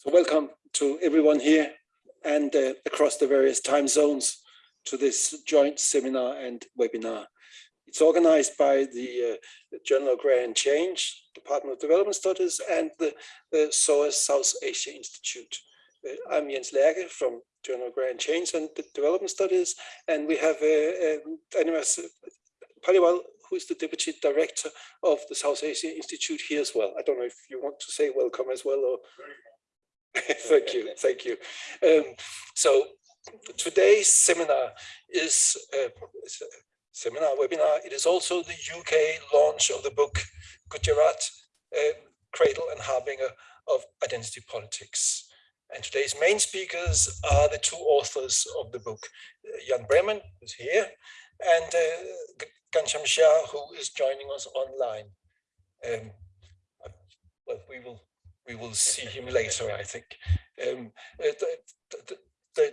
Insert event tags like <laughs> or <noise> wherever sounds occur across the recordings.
So welcome to everyone here and uh, across the various time zones to this joint seminar and webinar. It's organized by the uh, Journal of Agrarian Change, Department of Development Studies and the uh, SOAS South Asia Institute. Uh, I'm Jens Lerche from Journal of Agrarian Change and Development Studies and we have uh, um, Avinash Paliwal who is the Deputy Director of the South Asia Institute here as well. I don't know if you want to say welcome as well or <laughs> thank you, thank you. Um, so today's seminar is a, seminar webinar. It is also the UK launch of the book Gujarat, uh, Cradle and Harbinger of Identity Politics. And today's main speakers are the two authors of the book, uh, Jan Breman, who's here, and uh, Ghanshyam Shah, who is joining us online. Um, well, we will we will see him later, I think. Um, uh, the, the,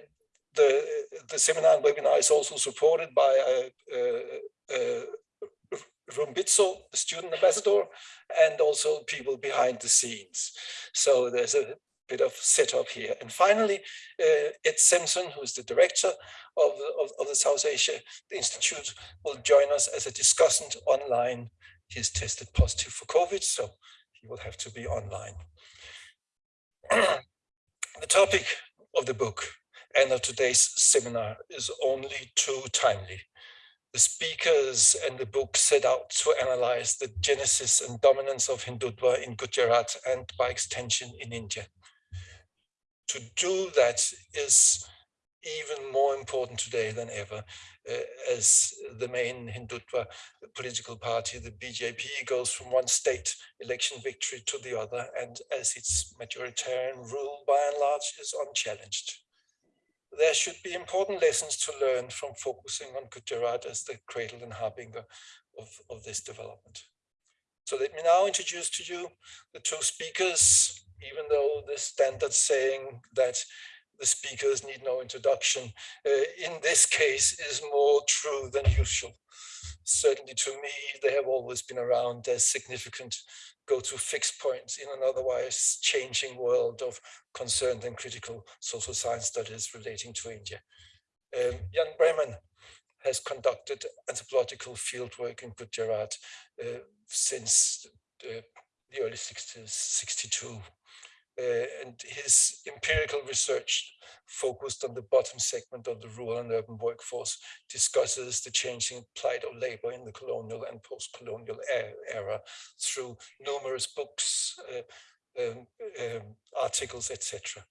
the, the, seminar and webinar is also supported by uh, uh, uh, Rumbitso, the student ambassador, and also people behind the scenes. So there's a bit of setup here. And finally, uh, Ed Simpson, who is the director of, of, of, the South Asia Institute, will join us as a discussant online. He's tested positive for COVID, so he will have to be online. <clears throat> the topic of the book and of today's seminar is only too timely. The speakers and the book set out to analyze the genesis and dominance of Hindutva in Gujarat and by extension in India. To do that is even more important today than ever as the main Hindutva political party, the BJP, goes from one state election victory to the other and as its majoritarian rule by and large is unchallenged. There should be important lessons to learn from focusing on Gujarat as the cradle and harbinger of, of this development. So let me now introduce to you the two speakers, even though the standard saying that the speakers need no introduction, uh, in this case is more true than usual. Certainly to me, they have always been around as significant go-to fixed points in an otherwise changing world of concerned and critical social science studies relating to India. Um, Jan Breman has conducted anthropological fieldwork in Gujarat uh, since uh, the early 60s, 62 uh, and his empirical research focused on the bottom segment of the rural and urban workforce discusses the changing plight of labor in the colonial and post-colonial era through numerous books, uh, um, um, articles, etc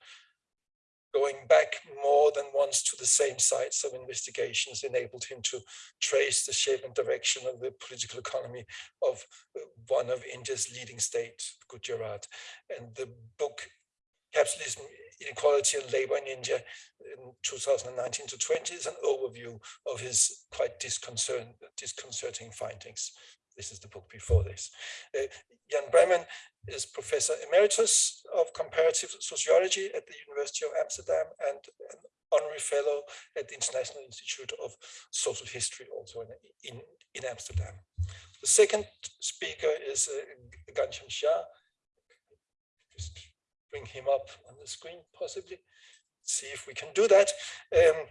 going back more than once to the same sites of investigations enabled him to trace the shape and direction of the political economy of uh, one of India's leading states, Gujarat. And the book Capitalism, Inequality and Labor in India in 2019 to 20 is an overview of his quite disconcerting findings. This is the book before this. Uh, Jan Breman is Professor Emeritus of Comparative Sociology at the University of Amsterdam and an honorary fellow at the International Institute of Social History, also in, in, in Amsterdam. The second speaker is uh, Ghanshyam Shah. Just bring him up on the screen, possibly. See if we can do that. Um,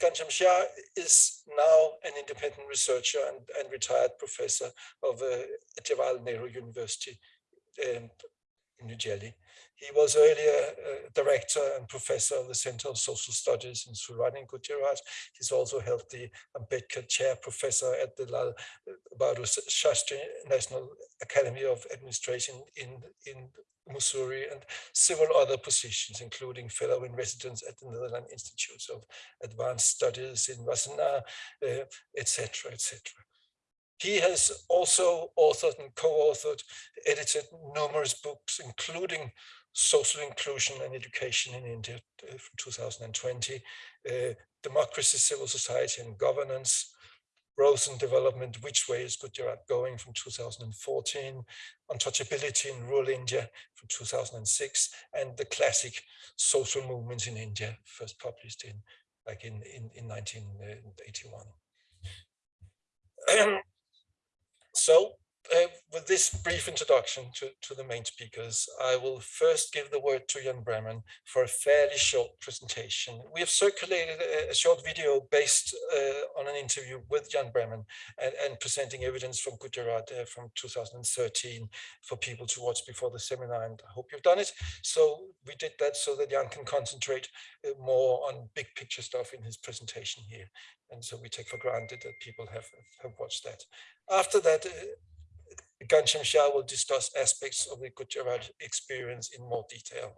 Ghanshyam Shah is now an independent researcher and, and retired professor of uh, Jawaharlal Nehru University in, in New Delhi. He was earlier uh, director and professor of the Center of Social Studies in Surat in Gujarat. He's also held the Ambedkar Chair Professor at the Lal Bahadur Shastri National Academy of Administration in, in Mussoorie and several other positions, including fellow in residence at the Netherlands Institutes of Advanced Studies in Wassenaar, etc., uh, etc. Et he has also authored and co-authored, edited numerous books, including Social Inclusion and Education in India uh, from 2020, uh, Democracy, Civil Society and Governance, Growth and Development, Which Way is Gujarat Going from 2014, Untouchability in Rural India from 2006, and the classic social movements in India, first published in like in, in, in 1981. <clears throat> so uh, with this brief introduction to, to the main speakers, I will first give the word to Jan Breman for a fairly short presentation. We have circulated a, a short video based uh, on an interview with Jan Breman and, and presenting evidence from Gujarat uh, from 2013 for people to watch before the seminar, and I hope you've done it. So we did that so that Jan can concentrate uh, more on big picture stuff in his presentation here. And so we take for granted that people have, have watched that. After that, Ghanshyam Shah will discuss aspects of the Gujarat experience in more detail.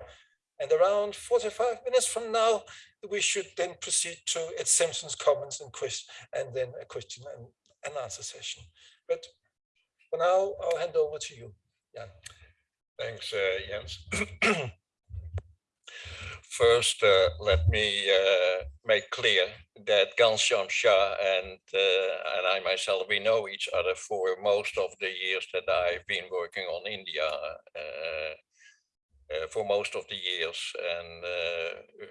And around 45 minutes from now, we should then proceed to Ed Simpson's comments and question, and then a question and, and answer session. But for now, I'll hand over to you, Jan. Thanks, uh, Jens. <clears throat> First, uh, let me uh, make clear that Ghanshyam Shah and, uh, and I myself, we know each other for most of the years that I've been working on India, uh, uh, for most of the years. And uh,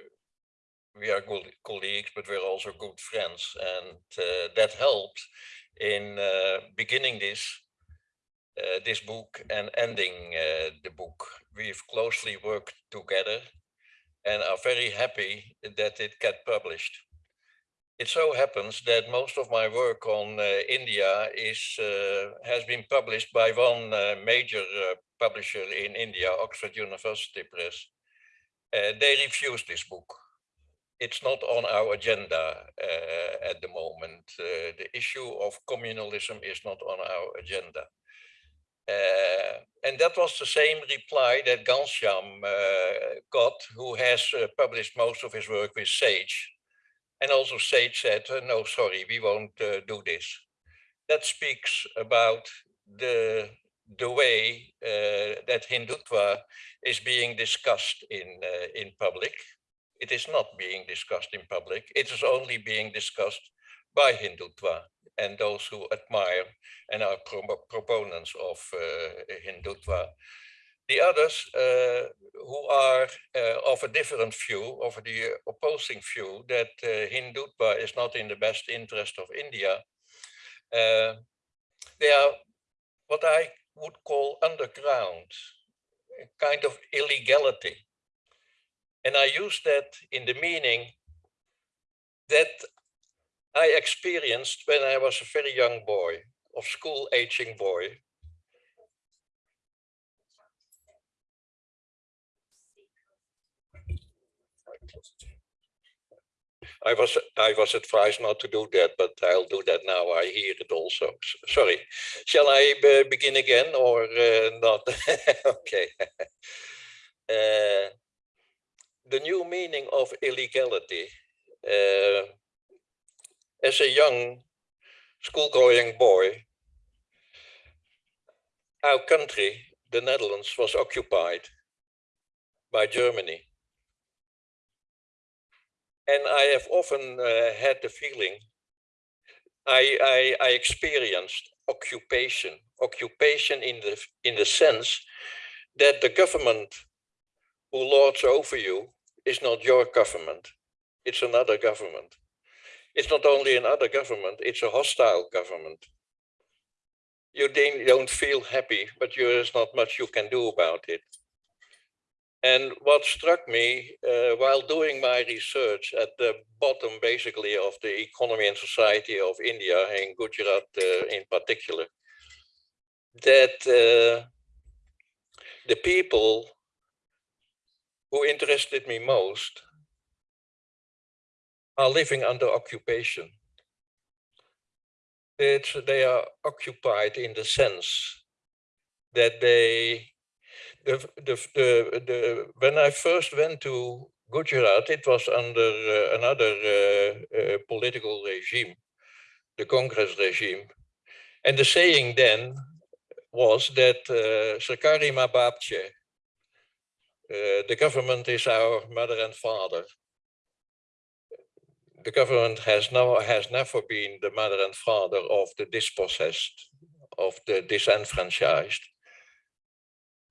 we are good colleagues, but we're also good friends. And that helped in beginning this this book and ending the book. We've closely worked together and are very happy that it got published. It so happens that most of my work on uh, India is uh, has been published by one uh, major uh, publisher in India, Oxford University Press. Uh, they refused this book. It's not on our agenda uh, at the moment. the issue of communalism is not on our agenda. Uh, and that was the same reply that Ghanshyam uh, got, who has uh, published most of his work with Sage. And also Sage said, no, sorry, we won't do this. That speaks about the, the way that Hindutva is being discussed in, in public. It is not being discussed in public. It is only being discussed by Hindutva and those who admire and are pro proponents of uh, Hindutva. The others uh, who are uh, of a different view, of the opposing view, that Hindutva is not in the best interest of India, they are what I would call underground, kind of illegality. And I use that in the meaning that I experienced when I was a very young boy, of school aging boy. I was I was advised not to do that, but I'll do that now. I hear it also. Sorry. Shall I uh, begin again or uh, not? <laughs> okay. <laughs> Uh, the new meaning of illegality uh, as a young school-going boy, our country, the Netherlands, was occupied by Germany. And I have often uh, had the feeling, I, I, I experienced occupation, occupation in the, in the sense that the government who lords over you is not your government, it's another government it's not only another government, it's a hostile government. You don't feel happy, but there's not much you can do about it. And what struck me uh, while doing my research at the bottom, basically, of the economy and society of India, in Gujarat uh, in particular, that uh, the people who interested me most are living under occupation. It's, they are occupied in the sense that they, the, the, the, the, when I first went to Gujarat, it was under uh, another uh, uh, political regime, the Congress regime. And the saying then was that uh, Sarkari Ma Babche, uh, the government is our mother and father the government has no has never been the mother and father of the dispossessed, of the disenfranchised.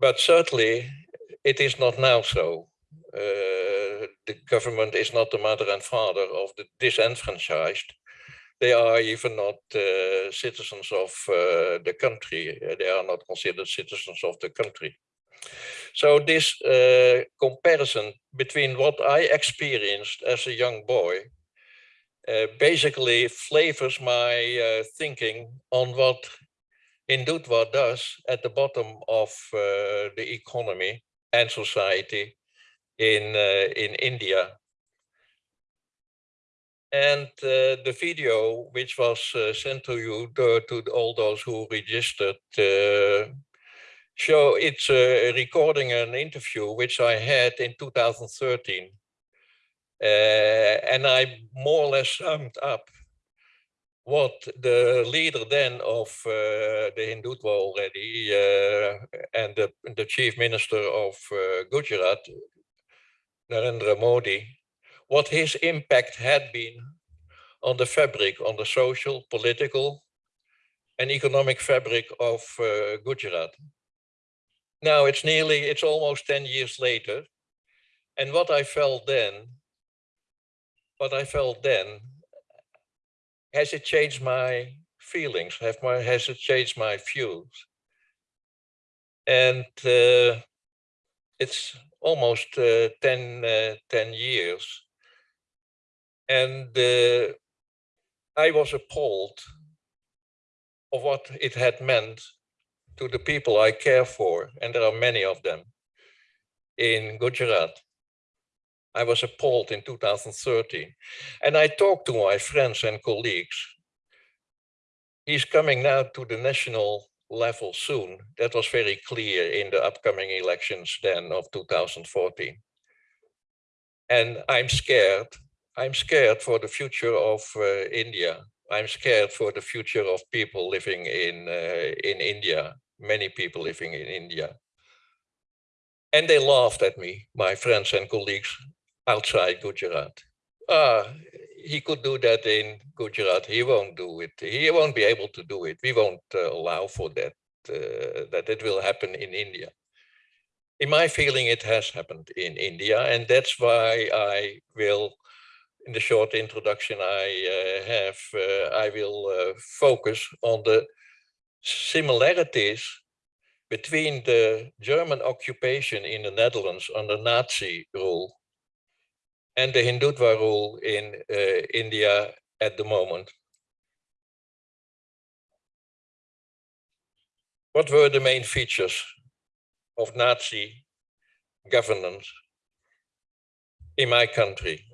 But certainly it is not now so. Uh, the government is not the mother and father of the disenfranchised, they are even not uh, citizens of uh, the country. They are not considered citizens of the country. So this uh, comparison between what I experienced as a young boy uh, basically flavors my uh, thinking on what Hindutva does at the bottom of uh, the economy and society in uh, in India. And uh, the video, which was sent to you, to, all those who registered, show it's a recording an interview which I had in 2013. Uh, and I more or less summed up what the leader then of uh, the Hindutva already uh, and the, the chief minister of uh, Gujarat, Narendra Modi, what his impact had been on the fabric, on the social, political, and economic fabric of uh, Gujarat. Now it's nearly, it's almost 10 years later. And what I felt then, what I felt then, has it changed my feelings? Have my, has it changed my views? And uh, it's almost uh, 10, uh, 10 years. And uh, I was appalled of what it had meant to the people I care for, and there are many of them, in Gujarat. I was appalled in 2013. And I talked to my friends and colleagues. He's coming now to the national level soon. That was very clear in the upcoming elections then of 2014. And I'm scared. I'm scared for the future of uh, India. I'm scared for the future of people living in, uh, in India, many people living in India. And they laughed at me, my friends and colleagues outside Gujarat. Ah, he could do that in Gujarat. He won't do it. He won't be able to do it. We won't uh, allow for that, uh, that it will happen in India. In my feeling, it has happened in India. And that's why I will, in the short introduction I uh, have, uh, I will uh, focus on the similarities between the German occupation in the Netherlands under Nazi rule and the Hindutva rule in uh, India at the moment. What were the main features of Nazi governance in my country?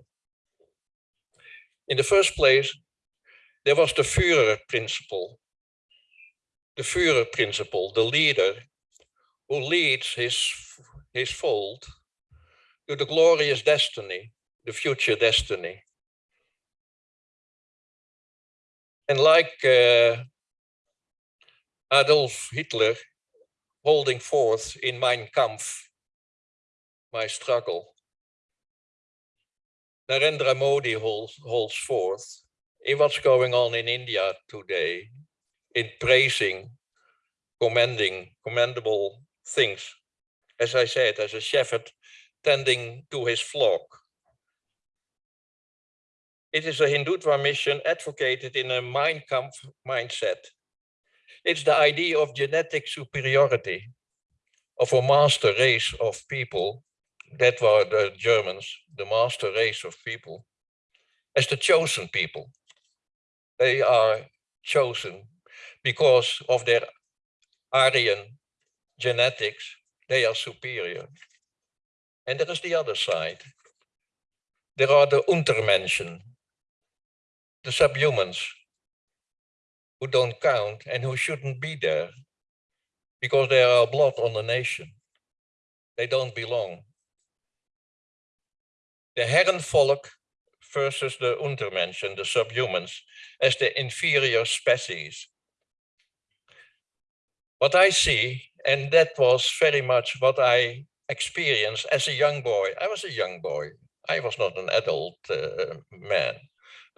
In the first place, there was the Führer principle. The Führer principle, the leader who leads his, his fold to the glorious destiny the future destiny. And like uh, Adolf Hitler holding forth in Mein Kampf, my struggle, Narendra Modi holds, holds forth in what's going on in India today, in praising, commending, commendable things. As I said, as a shepherd tending to his flock. It is a Hindutva mission advocated in a Mein Kampf mindset. It's the idea of genetic superiority of a master race of people, that were the Germans, the master race of people, as the chosen people. They are chosen because of their Aryan genetics, they are superior. And there is the other side. There are the Untermenschen, the subhumans who don't count and who shouldn't be there because they are a blot on the nation. They don't belong. The Herrenvolk versus the Untermenschen, the subhumans, as the inferior species. What I see, and that was very much what I experienced as a young boy. I was a young boy. I was not an adult uh, man.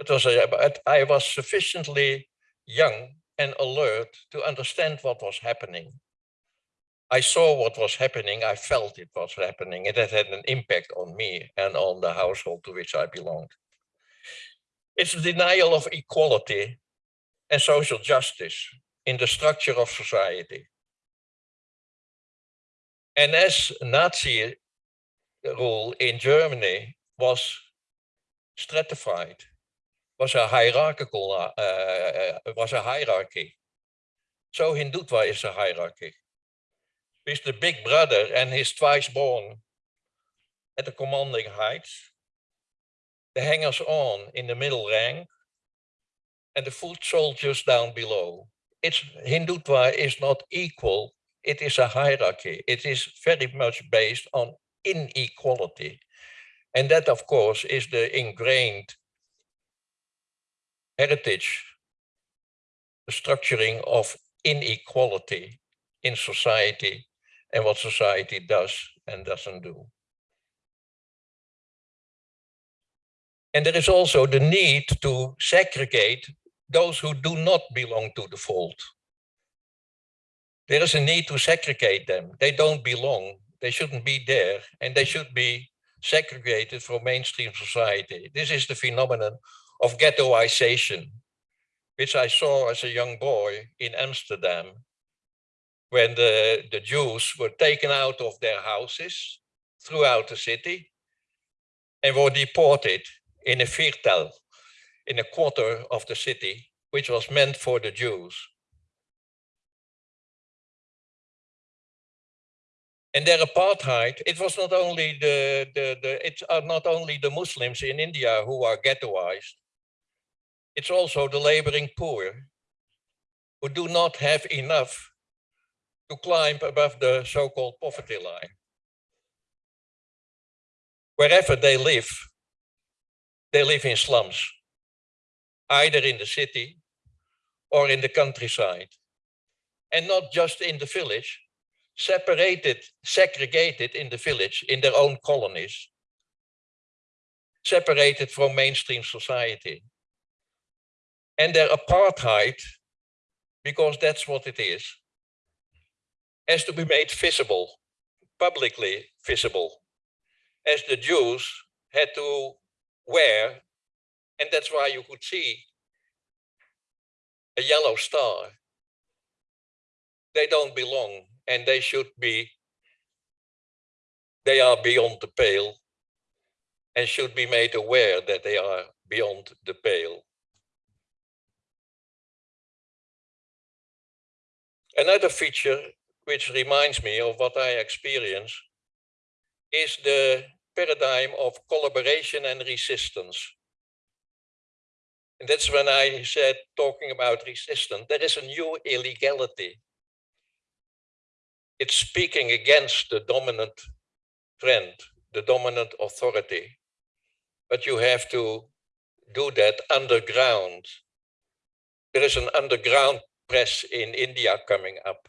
It was a, but I was sufficiently young and alert to understand what was happening. I saw what was happening. I felt it was happening. It had an impact on me and on the household to which I belonged. It's the denial of equality and social justice in the structure of society. And as Nazi rule in Germany was stratified, was a hierarchical, uh, uh, was a hierarchy. So Hindutva is a hierarchy. With the big brother and his twice born at the commanding heights, the hangers on in the middle rank, and the foot soldiers down below. It's Hindutva is not equal, it is a hierarchy. It is very much based on inequality. And that, of course, is the ingrained heritage, the structuring of inequality in society and what society does and doesn't do. And there is also the need to segregate those who do not belong to the fold. There is a need to segregate them. They don't belong. They shouldn't be there and they should be segregated from mainstream society. This is the phenomenon of ghettoization, which I saw as a young boy in Amsterdam when the, the Jews were taken out of their houses throughout the city and were deported in a viertel, in a quarter of the city, which was meant for the Jews. And their apartheid, it was not only the, the, the it's uh, not only the Muslims in India who are ghettoized, it's also the laboring poor who do not have enough to climb above the so-called poverty line. Wherever they live, they live in slums, either in the city or in the countryside. And not just in the village, separated, segregated in the village, in their own colonies, separated from mainstream society. And their apartheid, because that's what it is, has to be made visible, publicly visible, as the Jews had to wear, and that's why you could see a yellow star. They don't belong and they should be, they are beyond the pale and should be made aware that they are beyond the pale. Another feature which reminds me of what I experience is the paradigm of collaboration and resistance. And that's when I said, talking about resistance, there is a new illegality. It's speaking against the dominant trend, the dominant authority. But you have to do that underground. There is an underground press in India coming up,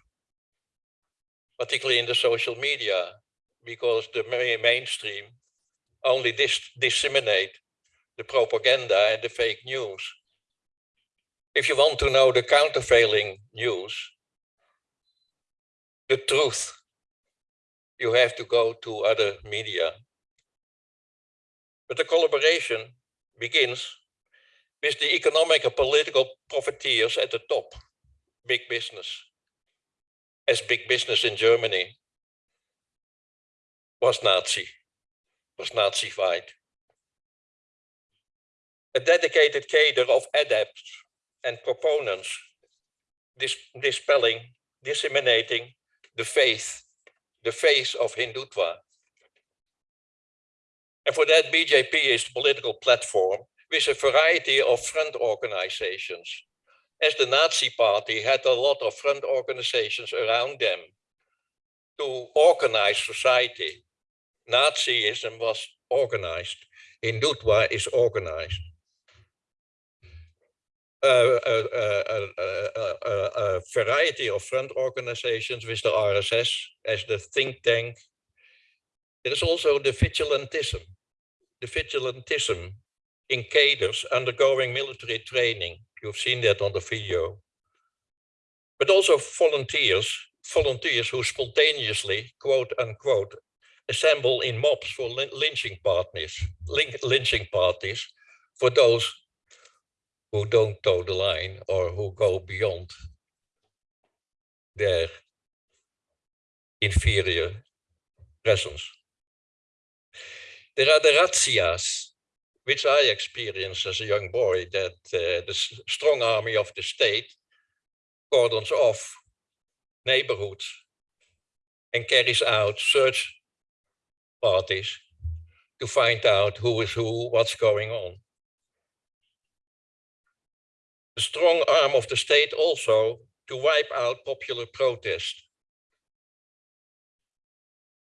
particularly in the social media because the mainstream only dis disseminate the propaganda and the fake news. If you want to know the countervailing news, the truth, you have to go to other media. But the collaboration begins with the economic and political profiteers at the top, big business. As big business in Germany was Nazi, was Nazified. A dedicated cadre of adepts and proponents dis dispelling, disseminating the faith, the faith of Hindutva. And for that, BJP is the political platform with a variety of front organizations. As the Nazi party had a lot of front organizations around them to organize society Nazism was organized. Hindutva is organized. Uh, a variety of front organizations with the RSS as the think tank. There is also the vigilantism, the vigilantism in cadres undergoing military training. You've seen that on the video. But also volunteers, volunteers who spontaneously, quote unquote, assemble in mobs for lynching parties, lynching parties for those who don't toe the line or who go beyond their inferior presence. There are the razzias, which I experienced as a young boy, that uh, the strong army of the state cordons off neighborhoods and carries out search parties to find out who is who, what's going on. The strong arm of the state also to wipe out popular protest.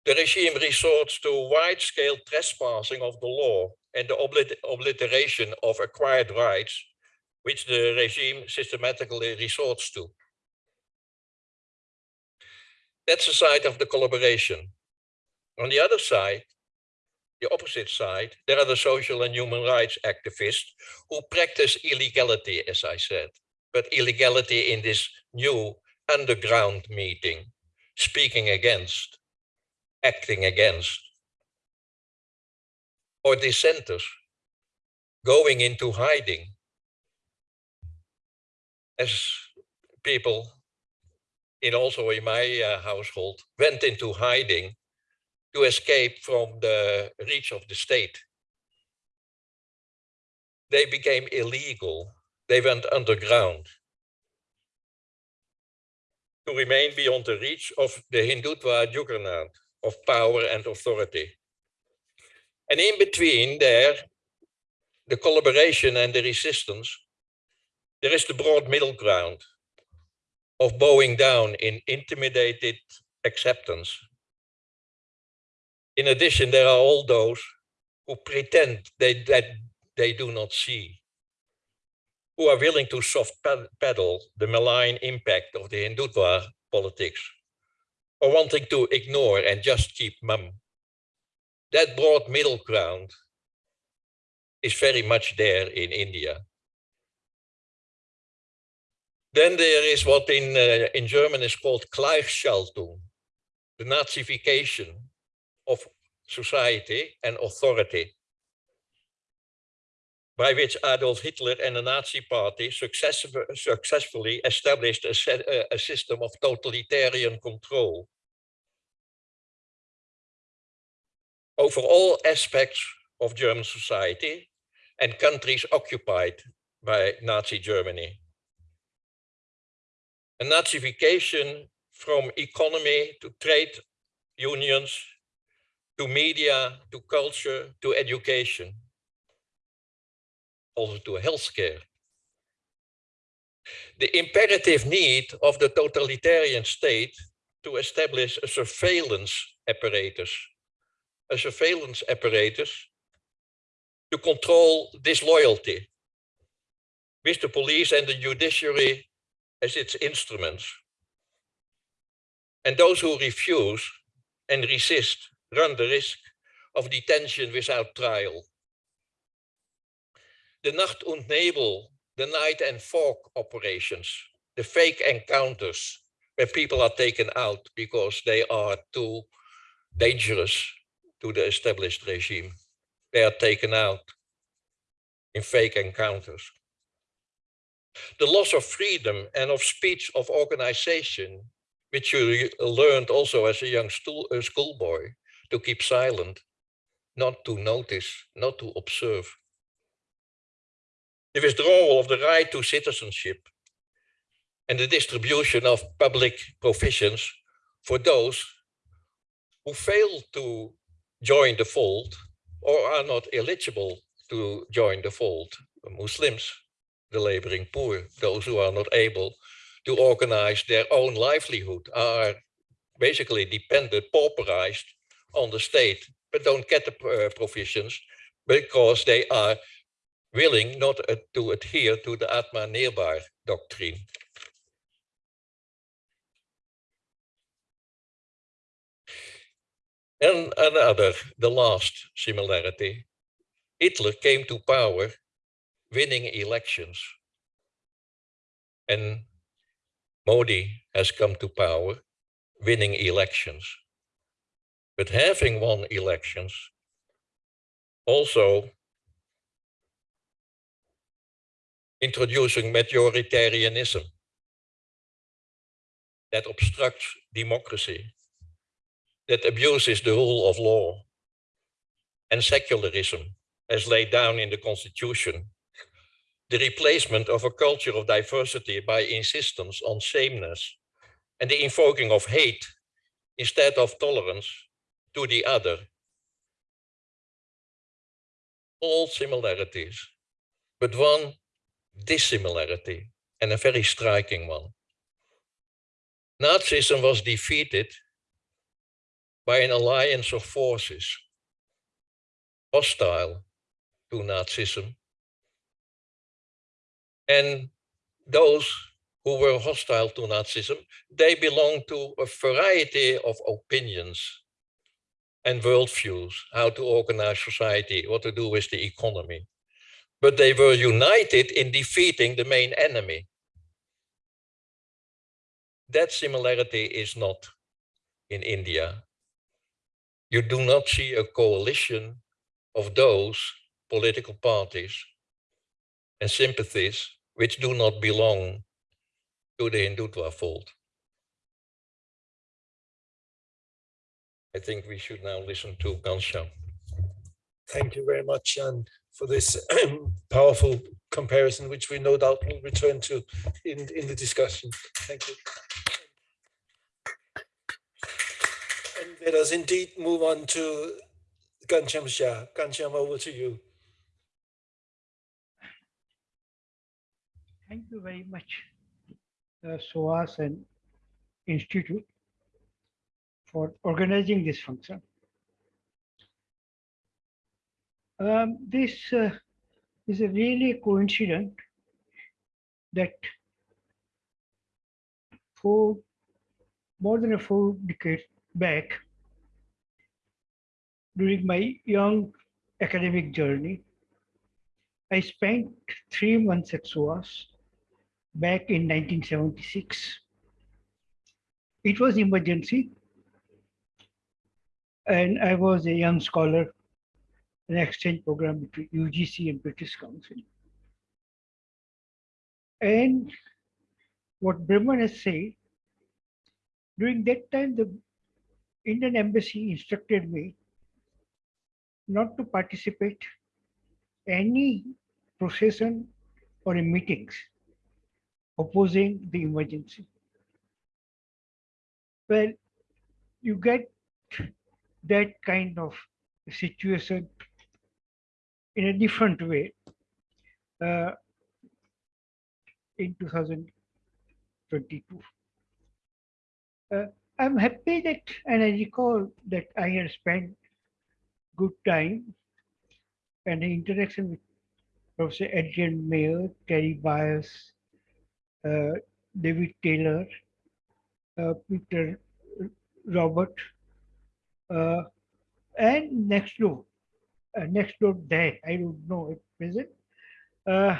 The regime resorts to wide-scale trespassing of the law and the oblit- obliteration of acquired rights, which the regime systematically resorts to. That's the side of the collaboration. On the other side, the opposite side, there are the social and human rights activists who practice illegality, as I said, but illegality in this new underground meeting, speaking against, acting against, or dissenters going into hiding as people in also in my uh, household went into hiding to escape from the reach of the state. They became illegal. They went underground to remain beyond the reach of the Hindutva juggernaut of power and authority. And in between there, the collaboration and the resistance, there is the broad middle ground of bowing down in intimidated acceptance. In addition, there are all those who pretend they, that they do not see, who are willing to soft ped- pedal the malign impact of the Hindutva politics, or wanting to ignore and just keep mum. That broad middle ground is very much there in India. Then there is what in, uh, in German is called Gleichschaltung, the Nazification of society and authority, by which Adolf Hitler and the Nazi Party success, successfully established a, set, a, a system of totalitarian control over all aspects of German society and countries occupied by Nazi Germany. A Nazification from economy to trade unions, to media, to culture, to education, also to healthcare. The imperative need of the totalitarian state to establish a surveillance apparatus, a surveillance apparatus to control disloyalty with the police and the judiciary as its instruments. And those who refuse and resist run the risk of detention without trial. The Nacht und Nebel, the night and fog operations, the fake encounters where people are taken out because they are too dangerous to the established regime. They are taken out in fake encounters. The loss of freedom and of speech of organization, which you learned also as a young uh, schoolboy, to keep silent, not to notice, not to observe. The withdrawal of the right to citizenship and the distribution of public provisions for those who fail to join the fold or are not eligible to join the fold, Muslims, the laboring poor, those who are not able to organize their own livelihood, are basically dependent, pauperized on the state, but don't get the uh, provisions because they are willing not to adhere to the Atma Nirbhar doctrine. And another, the last similarity, Hitler came to power winning elections. And Modi has come to power winning elections. But having won elections also introducing majoritarianism. That obstructs democracy, that abuses the rule of law, and secularism as laid down in the constitution, the replacement of a culture of diversity by insistence on sameness, and the invoking of hate instead of tolerance to the other. All similarities, but one dissimilarity, and a very striking one. Nazism was defeated by an alliance of forces hostile to Nazism. And those who were hostile to Nazism, they belonged to a variety of opinions and worldviews, how to organize society, what to do with the economy. But they were united in defeating the main enemy. That similarity is not in India. You do not see a coalition of those political parties and sympathies which do not belong to the Hindutva fold. I think we should now listen to Ghanshyam. Thank you very much, Jan, for this powerful comparison, which we no doubt will return to in, in the discussion. Thank you. And let us indeed move on to Ghanshyam Shah. Over to you. Thank you very much, uh, SOAS and Institute for organizing this function. Um, this uh, is a really coincident that for more than a four decades back, during my young academic journey, I spent three months at SOAS back in 1976. It was emergency and I was a young scholar, an exchange program between UGC and British Council. And what Breman has said, during that time, the Indian embassy instructed me not to participate any procession or in meetings opposing the emergency. Well, you get that kind of situation in a different way uh, in 2022. Uh, I'm happy that, and I recall that I had spent good time and interaction with Professor Adrian Mayer, Terry Byres, uh, David Taylor, uh, Peter Robert, uh, and next door, uh, next door there, I don't know at present, uh,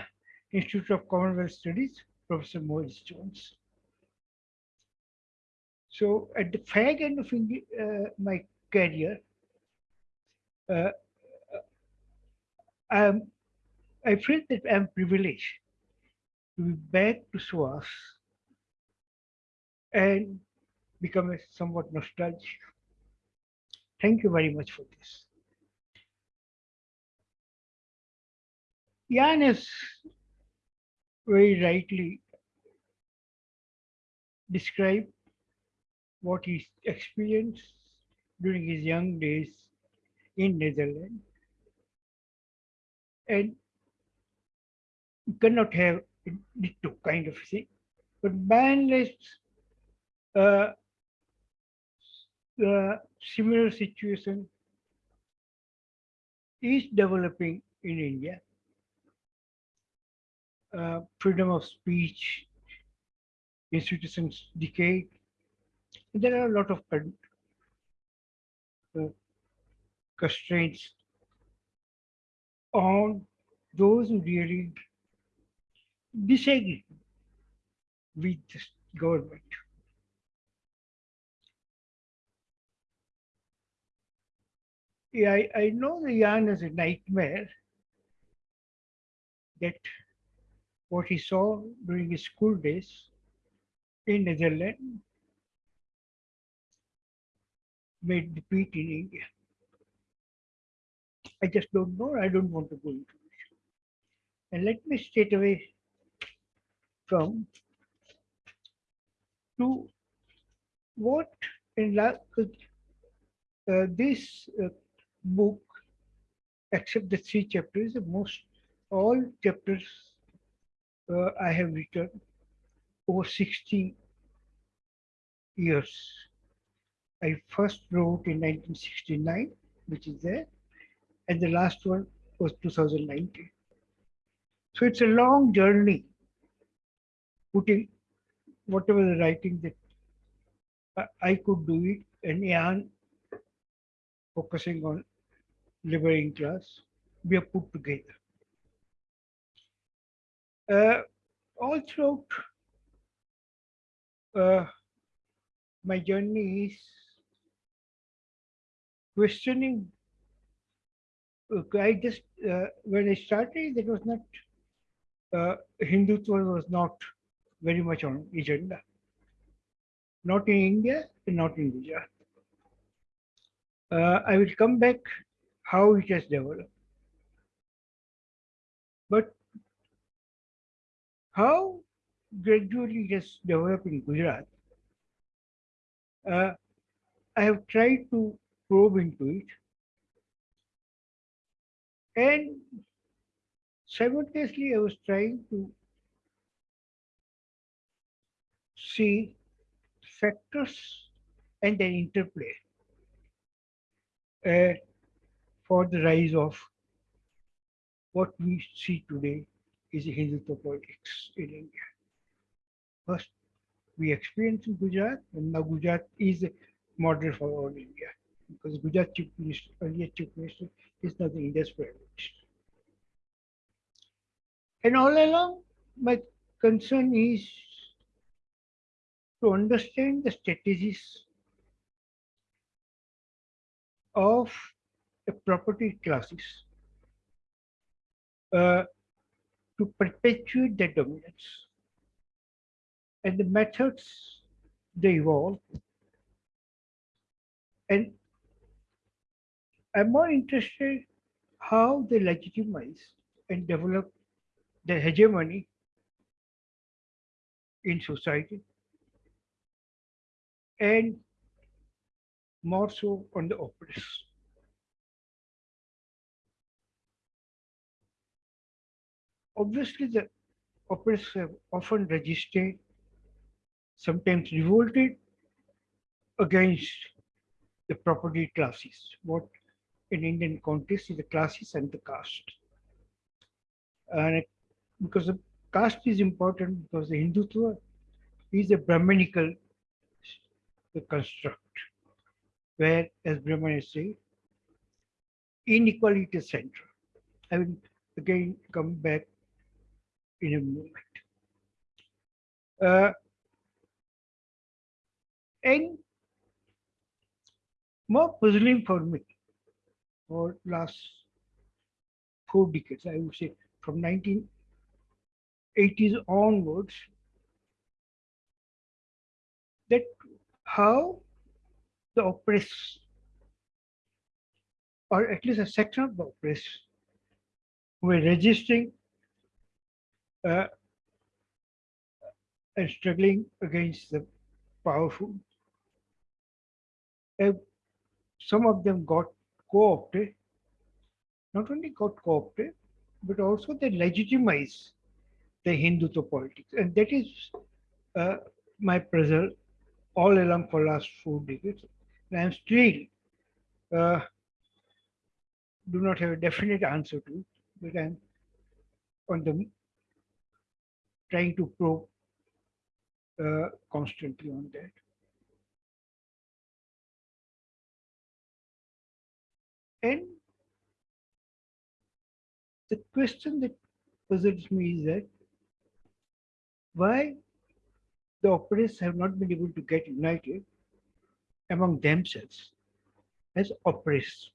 Institute of Commonwealth Studies, Professor Morris-Jones. So at the fag end of uh, my career, uh, I'm, I feel that I'm privileged to be back to SOAS and become somewhat nostalgic. Thank you very much for this. Jan has very rightly described what he experienced during his young days in Netherlands. And you cannot have ditto kind of thing. But large, uh, the similar situation is developing in India. Uh, freedom of speech, institutions decay. There are a lot of uh, constraints on those who really disagree with the government. Yeah, I, I know the yarn is a nightmare that what he saw during his school days in Netherlands made the repeat in India. I just don't know. I don't want to go into it. And let me straight away from to what in uh, this uh, book, except the three chapters, the most all chapters uh, I have written over 60 years. I first wrote in 1969, which is there, and the last one was 2019. So it's a long journey putting whatever the writing that I- could do it, and Jan focusing on liberating class, we are put together. Uh, all throughout uh, my journey is questioning. I just uh, when I started, it was not uh, Hindutva was not very much on agenda. Not in India, not in Gujarat. Uh, I will come back how it has developed. But how gradually it has developed in Gujarat, uh, I have tried to probe into it. And simultaneously, I was trying to see factors and their interplay uh, for the rise of what we see today is Hindutva politics in India. First, we experience in Gujarat, and now Gujarat is a model for all India because Gujarat chief minister, earlier chief minister, is now the India's prime minister. And all along, my concern is to understand the strategies of the property classes uh, to perpetuate their dominance and the methods they evolve. And I'm more interested how they legitimize and develop their hegemony in society and more so on the oppressed. Obviously, the oppressed have often registered, sometimes revolted against the property classes, what in Indian context is the classes and the caste. And because the caste is important because the Hindutva is a Brahmanical construct, where, as Brahmanis say, inequality is central. I will again come back in a moment. Uh, and more puzzling for me for last four decades, I would say from 1980s onwards, that how the oppressed, or at least a section of the oppressed, were resisting uh, and struggling against the powerful. Some of them got co-opted, not only got co-opted, but also they legitimize the Hindutva politics. And that is uh, my puzzle all along for last four decades. And I'm still uh, do not have a definite answer to but I'm on the trying to probe uh, constantly on that. And the question that puzzles me is that why the oppressed have not been able to get united among themselves as oppressed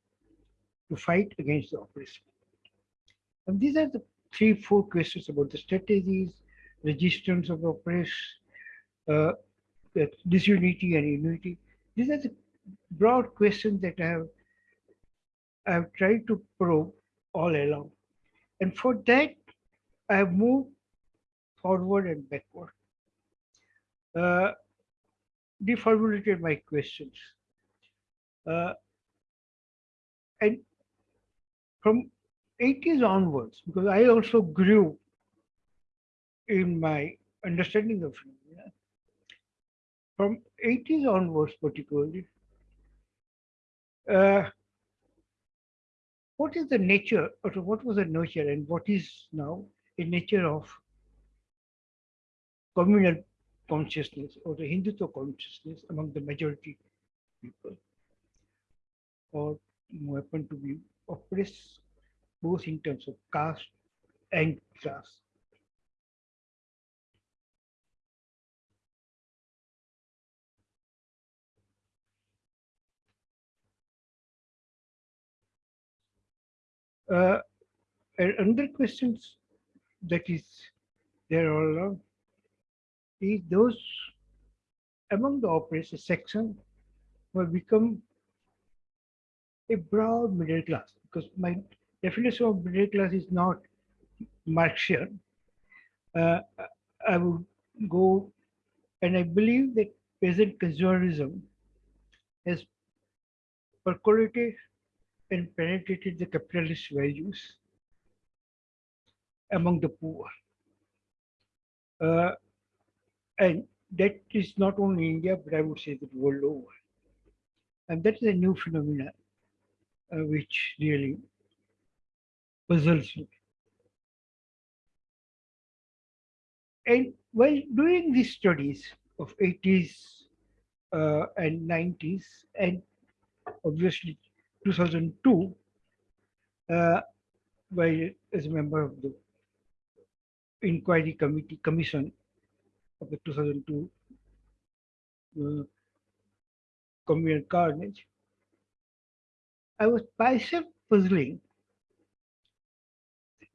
to fight against the oppressed. And these are the three, four questions about the strategies, resistance of the oppressed, uh, disunity and unity. These are the broad questions that I have, I have tried to probe all along. And for that, I have moved forward and backward. Uh, deformulated my questions. Uh, and from 80s onwards, because I also grew in my understanding of phenomena, from 80s onwards particularly, uh, what is the nature, or what was the nature and what is now a nature of communal consciousness or the Hindutva consciousness among the majority people or who happen to be oppressed both in terms of caste and class. Uh, another questions that is there all along is those among the oppressed section who have become a broad middle class because my definition of middle class is not Marxian. Uh, I would go and I believe that present consumerism has percolated and penetrated the capitalist values among the poor. Uh, and that is not only India, but I would say the world over. And that is a new phenomenon uh, which really puzzles me. And while doing these studies of 80s uh, and 90s, and obviously 2002, uh, while as a member of the inquiry committee commission of the 2002 uh, communal carnage, I was myself puzzling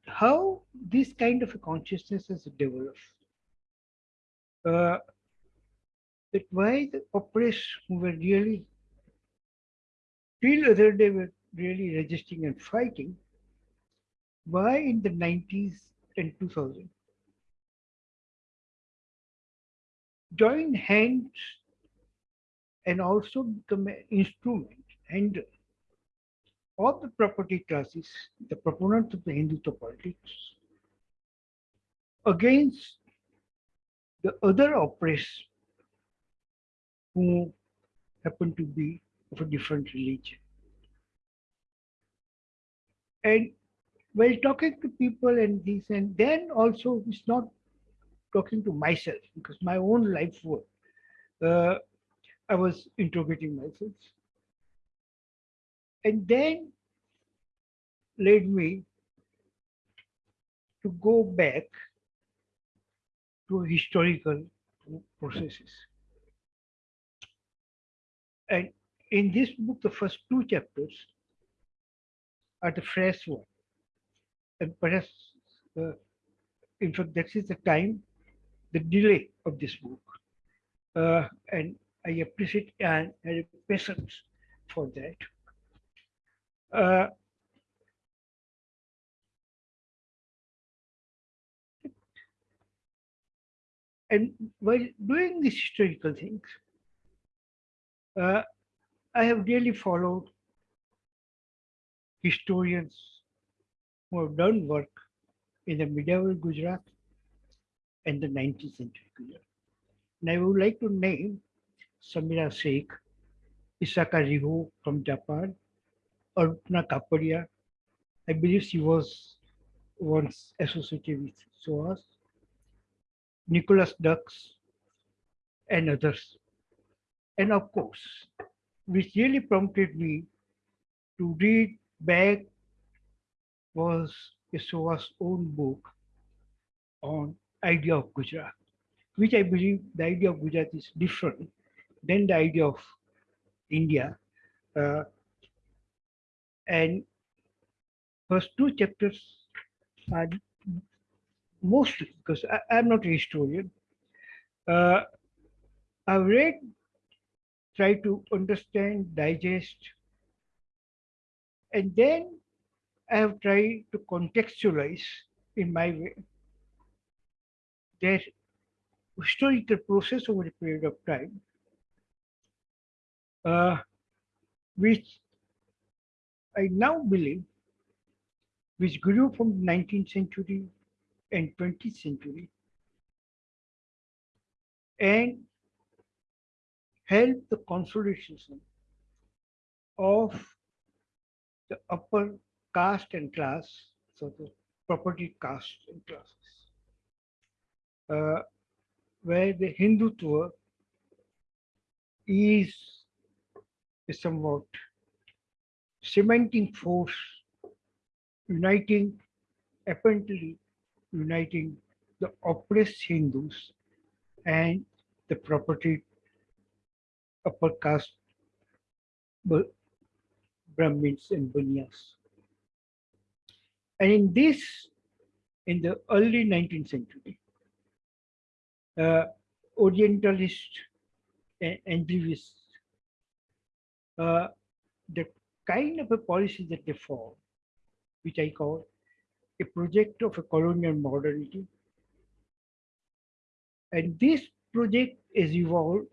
how this kind of a consciousness has developed. Uh, that why the oppressed who were really till other day were really resisting and fighting, why in the 90s and 2000 join hands and also become an instrument and of the property classes, the proponents of the Hindutva politics, against the other oppressed who happen to be of a different religion. And while talking to people and this, and then also it's not talking to myself because my own life work, uh, I was interrogating myself and then led me to go back to historical processes. And in this book, the first two chapters are the fresh one. And perhaps, uh, in fact, that is the time, the delay of this book. Uh, and I appreciate and patience for that. Uh, and while doing these historical things, uh, I have really followed historians who have done work in the medieval Gujarat and the 19th century Gujarat. And I would like to name Samira Sheikh, Isaka Riho from Japan, Aparna Kapadia. I believe she was once associated with SOAS, Nicholas Dux, and others. And of course, which really prompted me to read back was SOA's own book on idea of Gujarat, which I believe the idea of Gujarat is different than the idea of India. Uh, and first two chapters are mostly because I, I'm not a historian. Uh, I've read, try to understand, digest, and then I have tried to contextualize in my way their historical process over a period of time, uh, which I now believe, which grew from the 19th century and 20th century, and helped the consolidation of the upper caste and class, so the property caste and classes, uh, where the Hindutva is a somewhat cementing force, uniting, apparently uniting the oppressed Hindus and the property upper caste Brahmins and Bunyas. And in this, in the early 19th century, uh, Orientalists and Anglicists, uh, the kind of a policy that they follow, which I call a project of a colonial modernity. And this project is evolved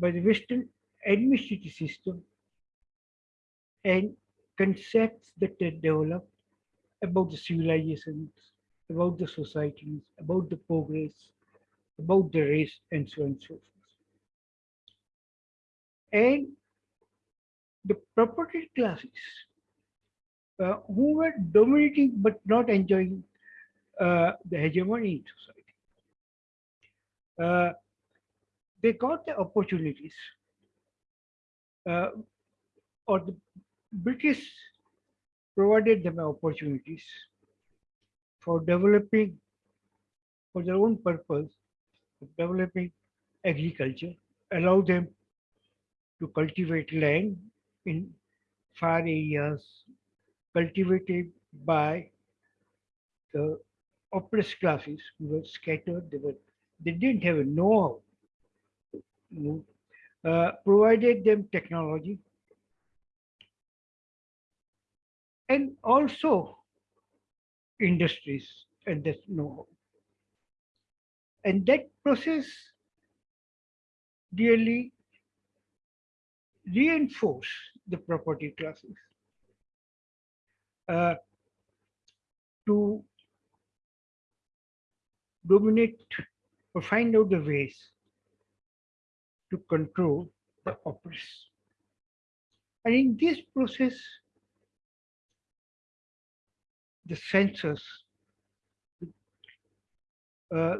by the Western administrative system and concepts that they develop about the civilizations, about the societies, about the progress, about the race, and so on and so forth. And the property classes uh, who were dominating but not enjoying uh, the hegemony in society. Uh, they got the opportunities uh, or the British provided them opportunities for developing for their own purpose developing agriculture, allow them to cultivate land in far areas cultivated by the oppressed classes who were scattered. They were they didn't have a know-how. Uh, provided them technology and also industries and that know-how. And that process really reinforce the property classes uh, to dominate or find out the ways to control the oppressed. And in this process, the census, uh,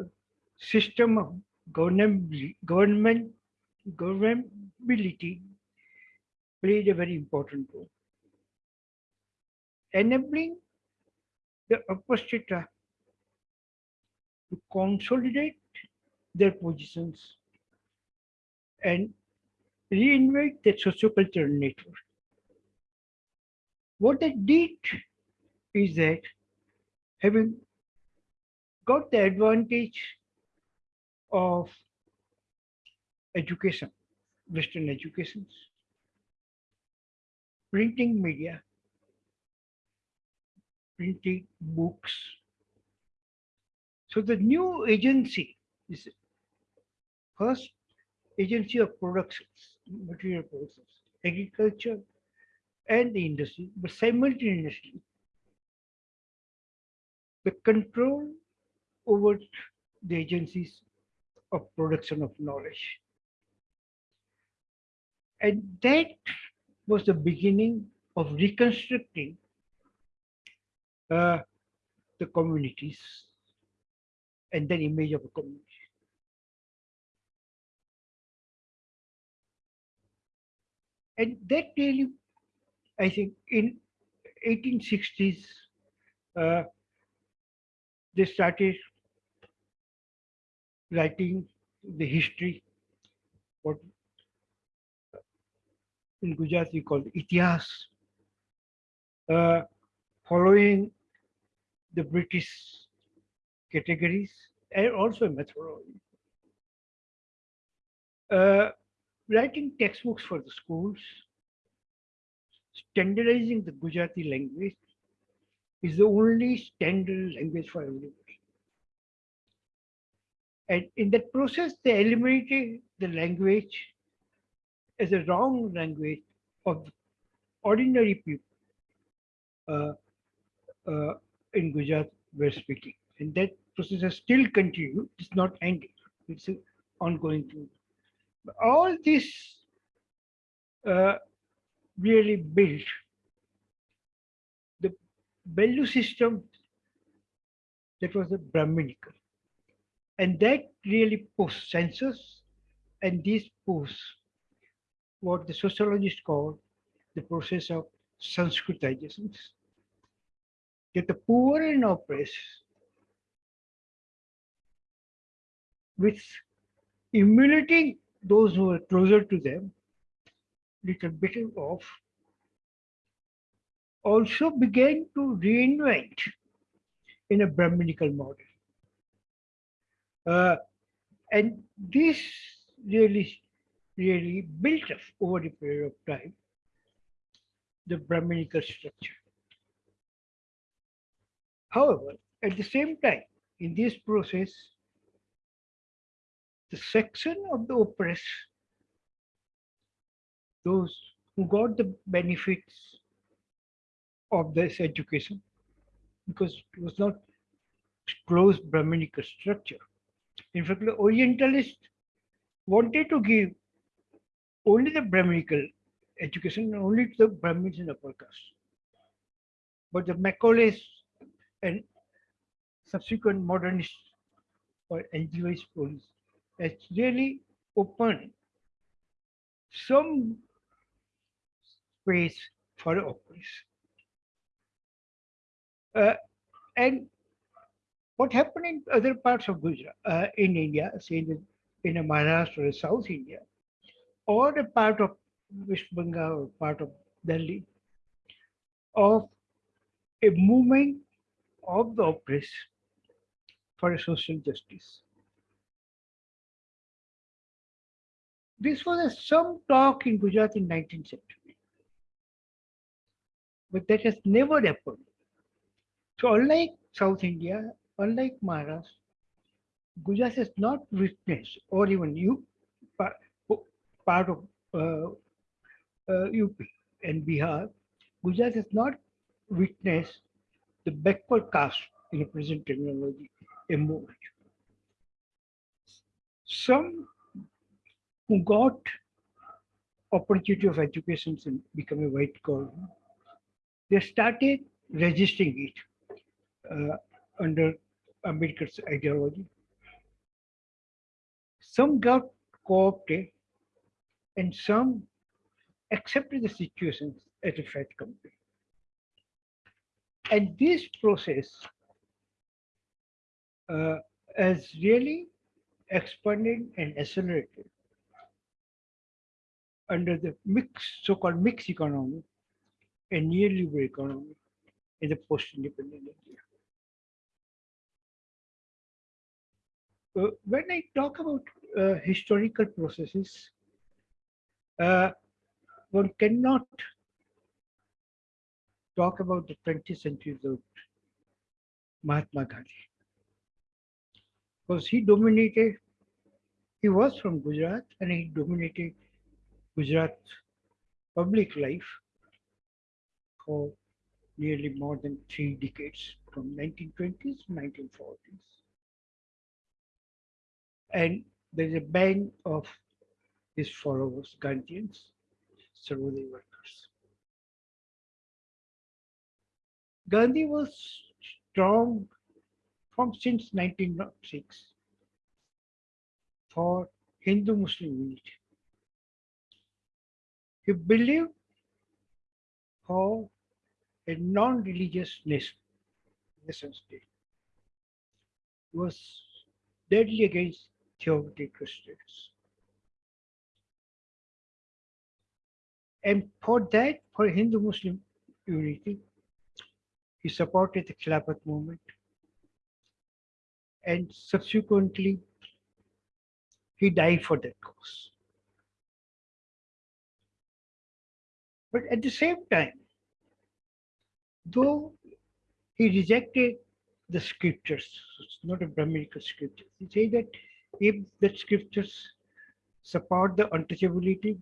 system of government, government, governability played a very important role. Enabling the upper to consolidate their positions and reinvent the sociocultural network. What they did is that having got the advantage of education, Western educations, printing media, printing books. So the new agency is first agency of productions, material productions, agriculture and the industry, but simultaneously the control over the agencies of production of knowledge. And that was the beginning of reconstructing uh, the communities and then image of a community. And that really, I think in 1860s, uh, they started writing the history, what in Gujarati called Itihas, uh, following the British categories and also methodology. Uh, writing textbooks for the schools, standardizing the Gujarati language is the only standard language for everybody. And in that process, they eliminated the language as a wrong language of ordinary people uh, uh, in Gujarat were speaking. And that process has still continued. It's not ending. It's an ongoing thing. All this uh, really built the value system that was a Brahminical. And that really post census and this post what the sociologists call the process of Sanskritization. That the poor and oppressed with emulating those who are closer to them, little bit off, also began to reinvent in a Brahminical model. Uh, and this really, really built up over the period of time the Brahminical structure. However, at the same time, in this process, the section of the oppressed, those who got the benefits of this education, because it was not closed Brahminical structure. In fact, the Orientalists wanted to give only the Brahminical education, only to the Brahmins and upper caste. But the Macaulays and subsequent modernists or NGOs police really opened some space for openness. Uh, and what happened in other parts of Gujarat, uh, in India, say in, the, in a Maharashtra or South India, or a part of West Bengal or part of Delhi, of a movement of the oppressed for social justice. This was some talk in Gujarat in 19th century, but that has never happened. So unlike South India, unlike Maharashtra, Gujarat has not witnessed, or even you, part, part of uh, uh, UP and Bihar, Gujarat has not witnessed the backward caste in the present terminology emerge. Some who got opportunity of education and become a white collar, they started resisting it uh, under Ambedkar's ideology. Some got co-opted and some accepted the situation as a fat company. And this process uh, has really expanded and accelerated under the mix, so-called mixed economy and neoliberal economy in the post-independent India. Uh, when I talk about uh, historical processes, uh, one cannot talk about the 20th century without Mahatma Gandhi. Because he dominated, he was from Gujarat and he dominated Gujarat public life for nearly more than three decades from 1920s to 1940s. And there's a band of his followers, Gandhians, Sarvodaya workers. Gandhi was strong from since 1906 for Hindu-Muslim unity. He believed for a non-religious nation, nation state was deadly against theocratic Christians. And for that, for Hindu-Muslim unity, he supported the Khilafat movement. And subsequently, he died for that cause. But at the same time, though he rejected the scriptures, it's not a Brahminical scripture, he said that if the scriptures support the untouchability,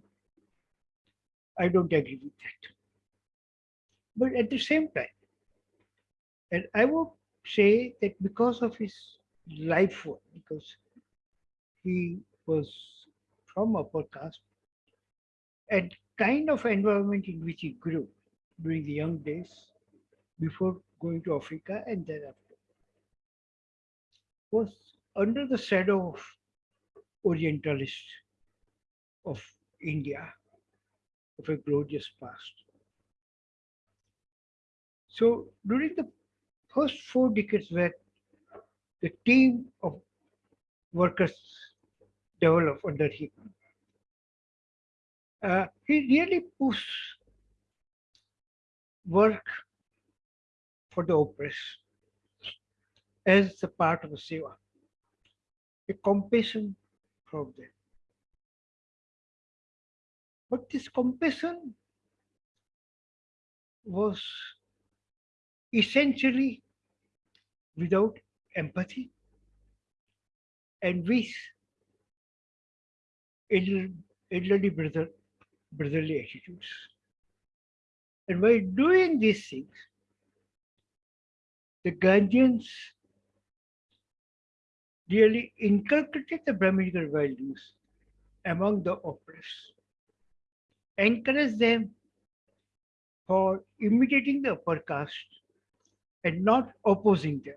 I don't agree with that. But at the same time, and I would say that because of his life work, because he was from upper caste, and kind of environment in which he grew during the young days before going to Africa and thereafter was under the shadow of Orientalists of India of a glorious past. So during the first four decades where the team of workers developed under him, uh, he really pushed work for the oppressed as a part of the seva, a compassion from them. But this compassion was essentially without empathy and with elderly brother, brotherly attitudes. And by doing these things, the Gandhians really inculcated the Brahminical values among the oppressed, encouraged them for imitating the upper caste and not opposing them.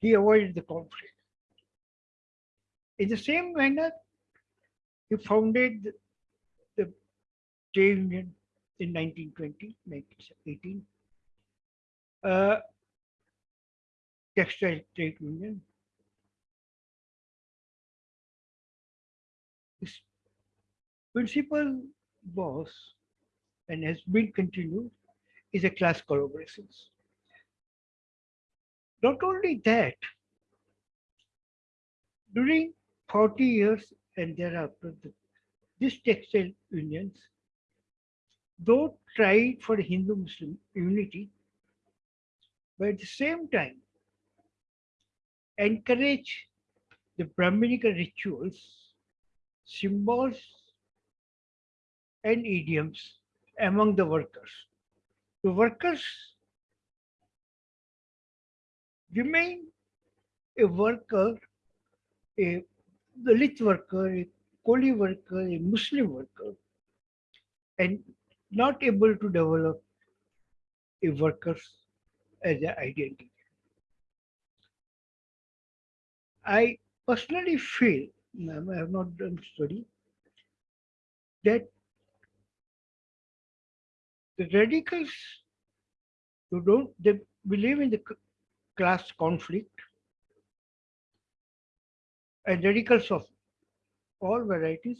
He avoided the conflict. In the same manner, he founded trade union in 1920, 1918, uh, textile trade union. His principle was and has been continued is a class collaborations. Not only that, during 40 years and thereafter, the, these textile unions, though tried for Hindu-Muslim unity, but at the same time, encourage the Brahminical rituals, symbols, and idioms among the workers. The workers remain a worker, a Dalit worker, a Koli worker, a Muslim worker, and not able to develop a workers as an identity. I personally feel, I have not done study, that the radicals who don't they believe in the class conflict and radicals of all varieties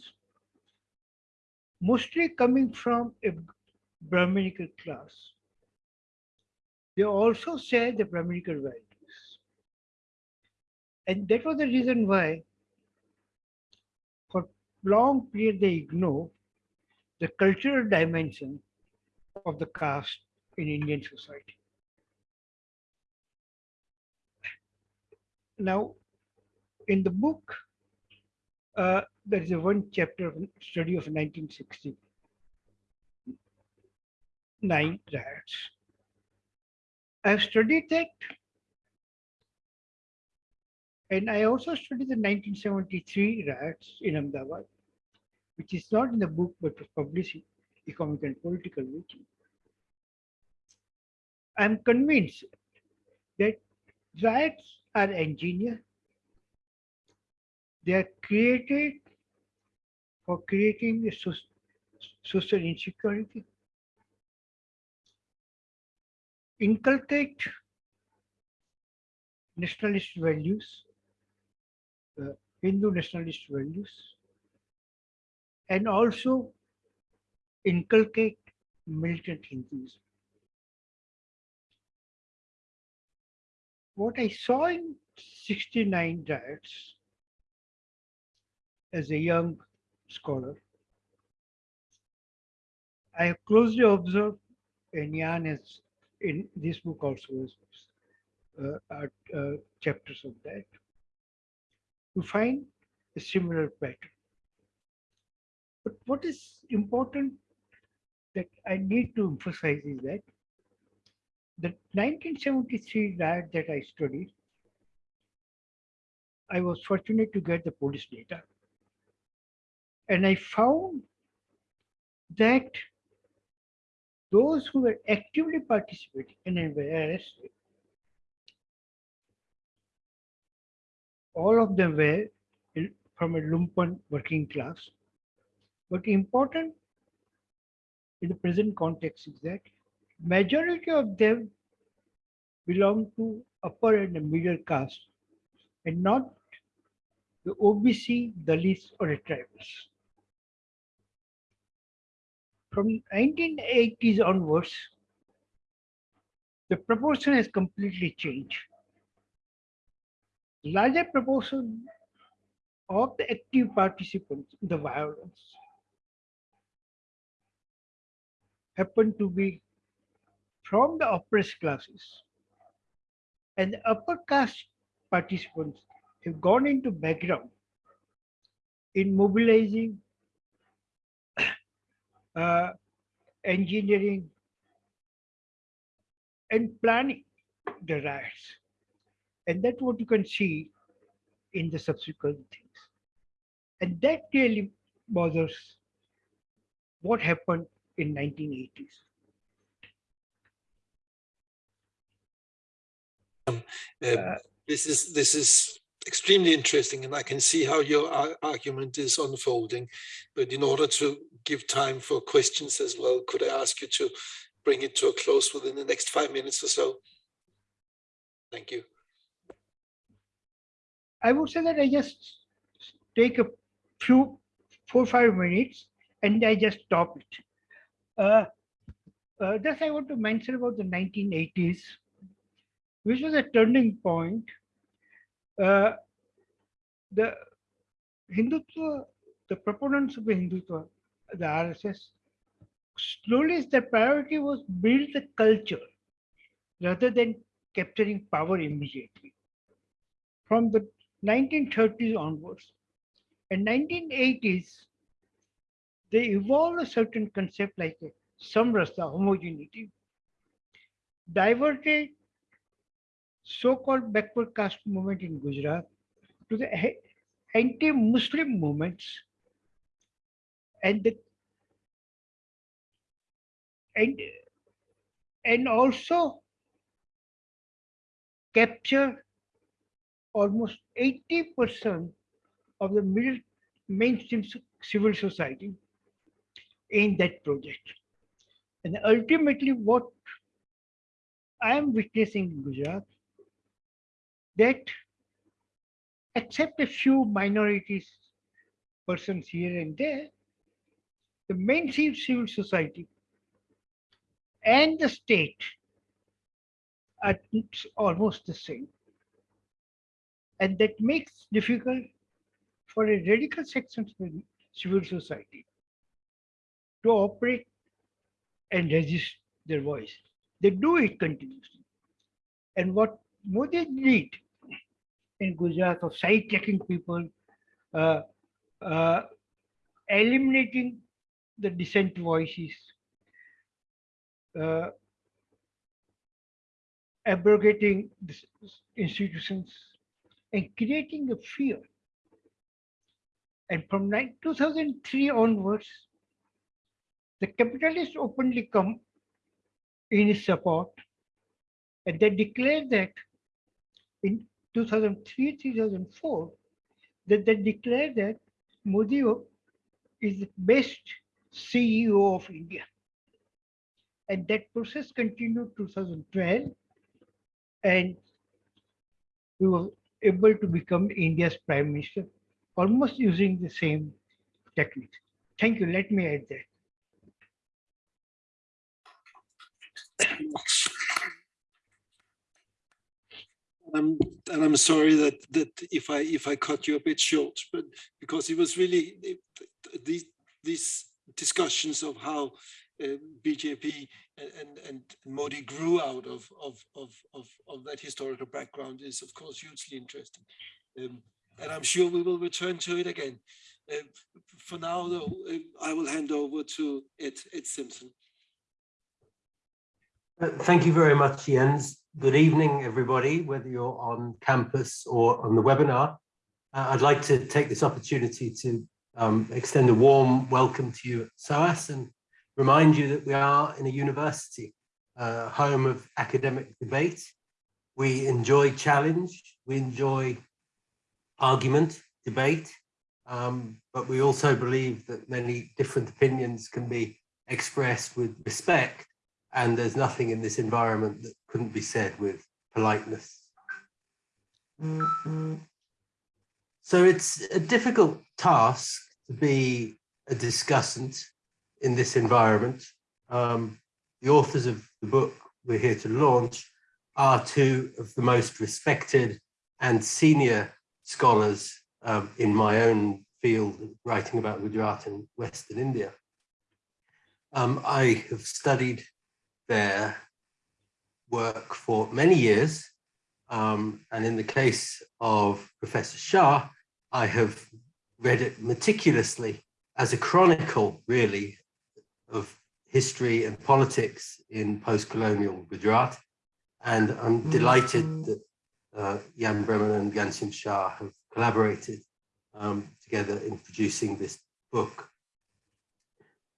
mostly coming from a brahminical class they also share the brahminical values and that was the reason why for long period they ignore the cultural dimension of the caste in Indian society. Now, in the book, uh, there is a one chapter of study of 1969 riots. I have studied that, and I also studied the 1973 riots in Ahmedabad, which is not in the book but was published in Economic and Political Weekly. I'm convinced that riots are engineered. They are created for creating social insecurity. Inculcate nationalist values, uh, Hindu nationalist values, and also inculcate militant Hinduism. what I saw in 69 riots as a young scholar, I have closely observed, and Jan in this book also uh, uh, chapters of that, to find a similar pattern. But what is important that I need to emphasize is that the 1973 riot that I studied, I was fortunate to get the police data. And I found that those who were actively participating and arrested, all of them were from a lumpen working class. But important in the present context is that majority of them belong to upper and middle caste and not the OBC, Dalits or the tribals. From 1980s onwards, the proportion has completely changed. Larger proportion of the active participants in the violence happen to be from the oppressed classes. And the upper caste participants have gone into background in mobilizing, uh, engineering, and planning the riots. And that's what you can see in the subsequent things. And that really bothers what happened in 1980s. Um, Uh, This is, this is extremely interesting and I can see how your argument is unfolding. But in order to give time for questions as well, could I ask you to bring it to a close within the next five minutes or so? Thank you. I would say that I just take a few, four, or five minutes and I just stop it. Uh, uh, just I want to mention about the 1980s, which was a turning point. The Hindutva, the proponents of the Hindutva, the RSS, slowly their priority was build the culture rather than capturing power immediately. From the 1930s onwards and 1980s, they evolved a certain concept like a samrasa, homogeneity, diverted so-called backward caste movement in Gujarat to the anti-Muslim movements and the and and also capture almost 80% of the middle mainstream civil society in that project. And ultimately, what I am witnessing in Gujarat, that except a few minorities, persons here and there, the mainstream civil society and the state are almost the same. And that makes difficult for a radical section of civil society to operate and resist their voice. They do it continuously. And what Modi did in Gujarat of side-checking people, uh, uh, eliminating the dissent voices, uh, abrogating the institutions, and creating a fear. And from 2003 onwards, the capitalists openly come in support, and they declare that in 2003, 2004, that they declared that Modi is the best CEO of India. And that process continued 2012, and we were able to become India's prime minister, almost using the same technique. Thank you. Let me add that. And I'm sorry that that if I if I cut you a bit short, but because it was really these these discussions of how uh, BJP and, and and Modi grew out of of of of of that historical background is of course hugely interesting, um, and I'm sure we will return to it again. Uh, for now, though, uh, I will hand over to Ed Ed Simpson. Uh, Thank you very much, Jens. Good evening, everybody, whether you're on campus or on the webinar. Uh, I'd like to take this opportunity to um, extend a warm welcome to you at SOAS and remind you that we are in a university, uh, home of academic debate. We enjoy challenge, we enjoy argument, debate, um, but we also believe that many different opinions can be expressed with respect and there's nothing in this environment that couldn't be said with politeness. So it's a difficult task to be a discussant in this environment. Um, the authors of the book we're here to launch are two of the most respected and senior scholars um, in my own field, writing about Gujarat in Western India. Um, I have studied their work for many years. Um, and in the case of Professor Shah, I have read it meticulously as a chronicle, really, of history and politics in post-colonial Gujarat. And I'm delighted that uh, Jan Breman and Ghanshyam Shah have collaborated um, together in producing this book.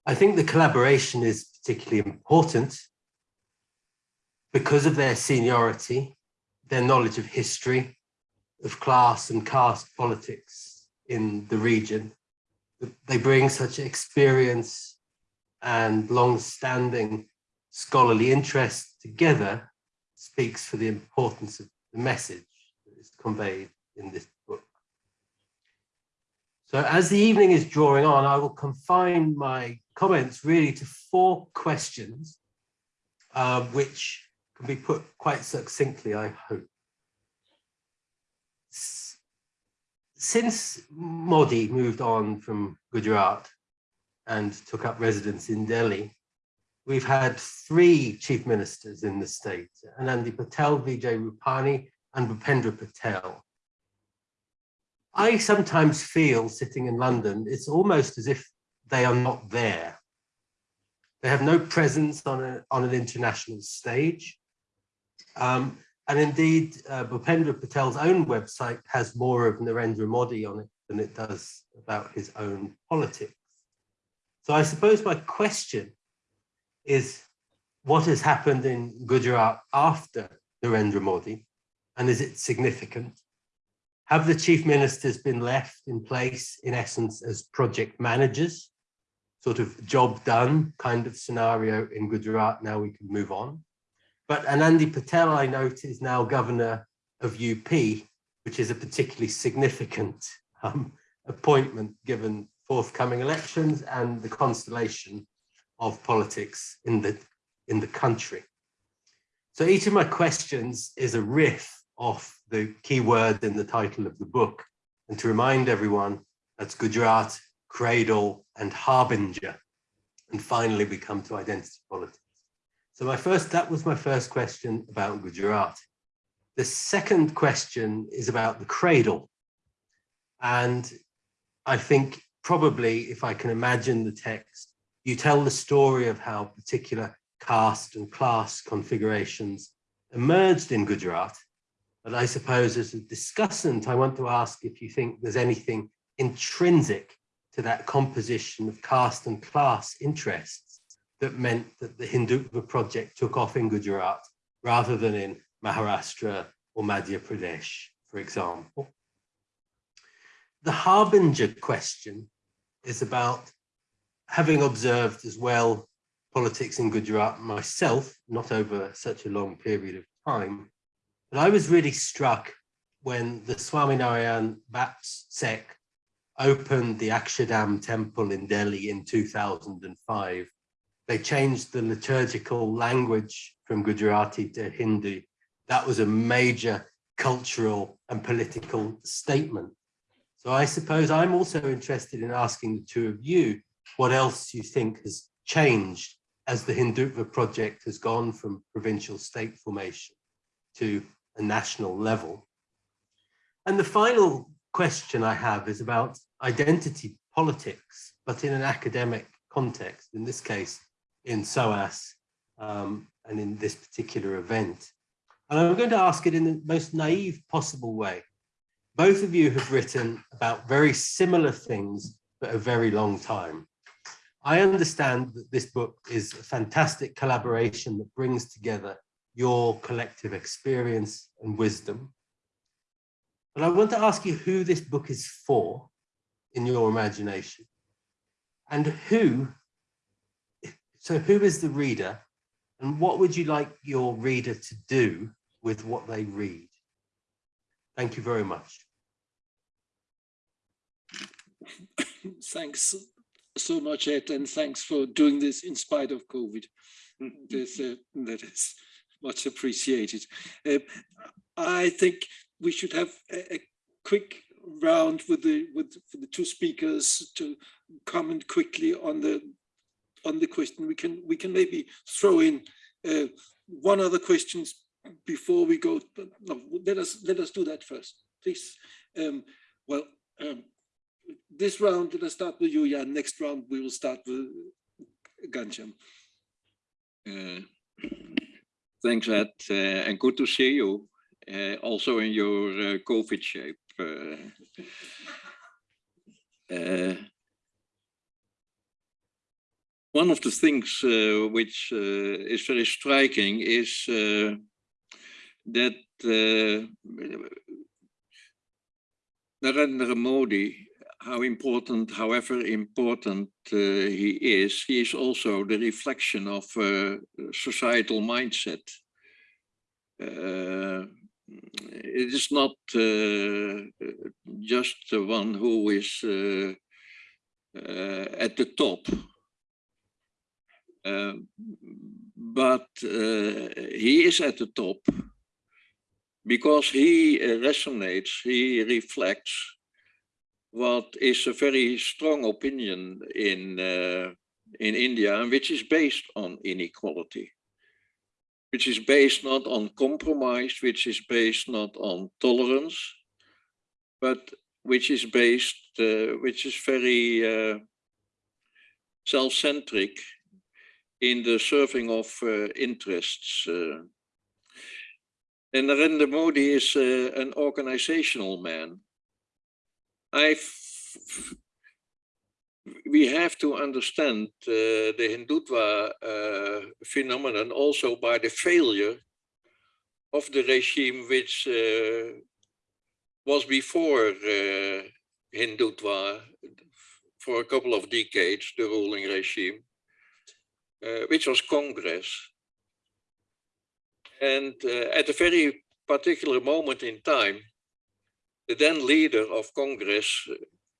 I think the collaboration is particularly important because of their seniority, their knowledge of history, of class and caste politics in the region. They bring such experience and long-standing scholarly interest together speaks for the importance of the message that is conveyed in this book. So as the evening is drawing on, I will confine my comments really to four questions, uh, which can be put quite succinctly, I hope. Since Modi moved on from Gujarat and took up residence in Delhi, we've had three chief ministers in the state, Anandi Patel, Vijay Rupani, and Bhupendra Patel. I sometimes feel sitting in London, it's almost as if they are not there. They have no presence on, a, on an international stage. Um, and indeed, uh, Bhupendra Patel's own website has more of Narendra Modi on it than it does about his own politics. So I suppose my question is what has happened in Gujarat after Narendra Modi and is it significant? Have the chief ministers been left in place in essence as project managers, sort of job done kind of scenario in Gujarat, now we can move on? But Anandi Patel, I note, is now governor of UP, which is a particularly significant um, appointment given forthcoming elections and the constellation of politics in the, in the country. So each of my questions is a riff off the key word in the title of the book. And to remind everyone, that's Gujarat, Cradle and Harbinger. And finally, we come to identity politics. So my first, that was my first question about Gujarat. The second question is about the cradle. And I think probably if I can imagine the text, you tell the story of how particular caste and class configurations emerged in Gujarat. But I suppose as a discussant, I want to ask if you think there's anything intrinsic to that composition of caste and class interests that meant that the Hindutva project took off in Gujarat rather than in Maharashtra or Madhya Pradesh, for example. The Harbinger question is about having observed as well politics in Gujarat myself, not over such a long period of time, but I was really struck when the Swaminarayan BAPS sect opened the Akshardham temple in Delhi in 2005 they changed the liturgical language from Gujarati to Hindi. That was a major cultural and political statement. So I suppose I'm also interested in asking the two of you what else you think has changed as the Hindutva project has gone from provincial state formation to a national level. And the final question I have is about identity politics, but in an academic context, in this case, in SOAS um, and in this particular event. And I'm going to ask it in the most naive possible way. Both of you have written about very similar things for a very long time. I understand that this book is a fantastic collaboration that brings together your collective experience and wisdom. But I want to ask you who this book is for in your imagination and who, so who is the reader and what would you like your reader to do with what they read? Thank you very much. Thanks so much, Ed, and thanks for doing this in spite of COVID. This, uh, that is much appreciated. Uh, I think we should have a, a quick round with the with the two speakers to comment quickly on the on the question. We can we can maybe throw in uh, one other questions before we go. No, let us let us do that first, please. Um, well, um, this round, let us start with you, Jan. Next round, we will start with Ghanshyam. Uh, thanks, Ed, uh, and good to see you. Uh, also in your uh, COVID shape. One of the things uh, which uh, is very striking is uh, that uh, Narendra Modi how important, however important uh, he is, he is also the reflection of uh, societal mindset. It is not just the one who is at the top, but he is at the top because he resonates, he reflects what is a very strong opinion in uh, in India and which is based on inequality, which is based not on compromise, which is based not on tolerance, but which is based, uh, which is very uh, self-centric in the serving of uh, interests. Uh. and Narendra Modi is uh, an organizational man I we have to understand uh, the Hindutva uh, phenomenon also by the failure of the regime which uh, was before Hindutva for a couple of decades, the ruling regime, which was Congress. And uh, at a very particular moment in time, the then leader of Congress,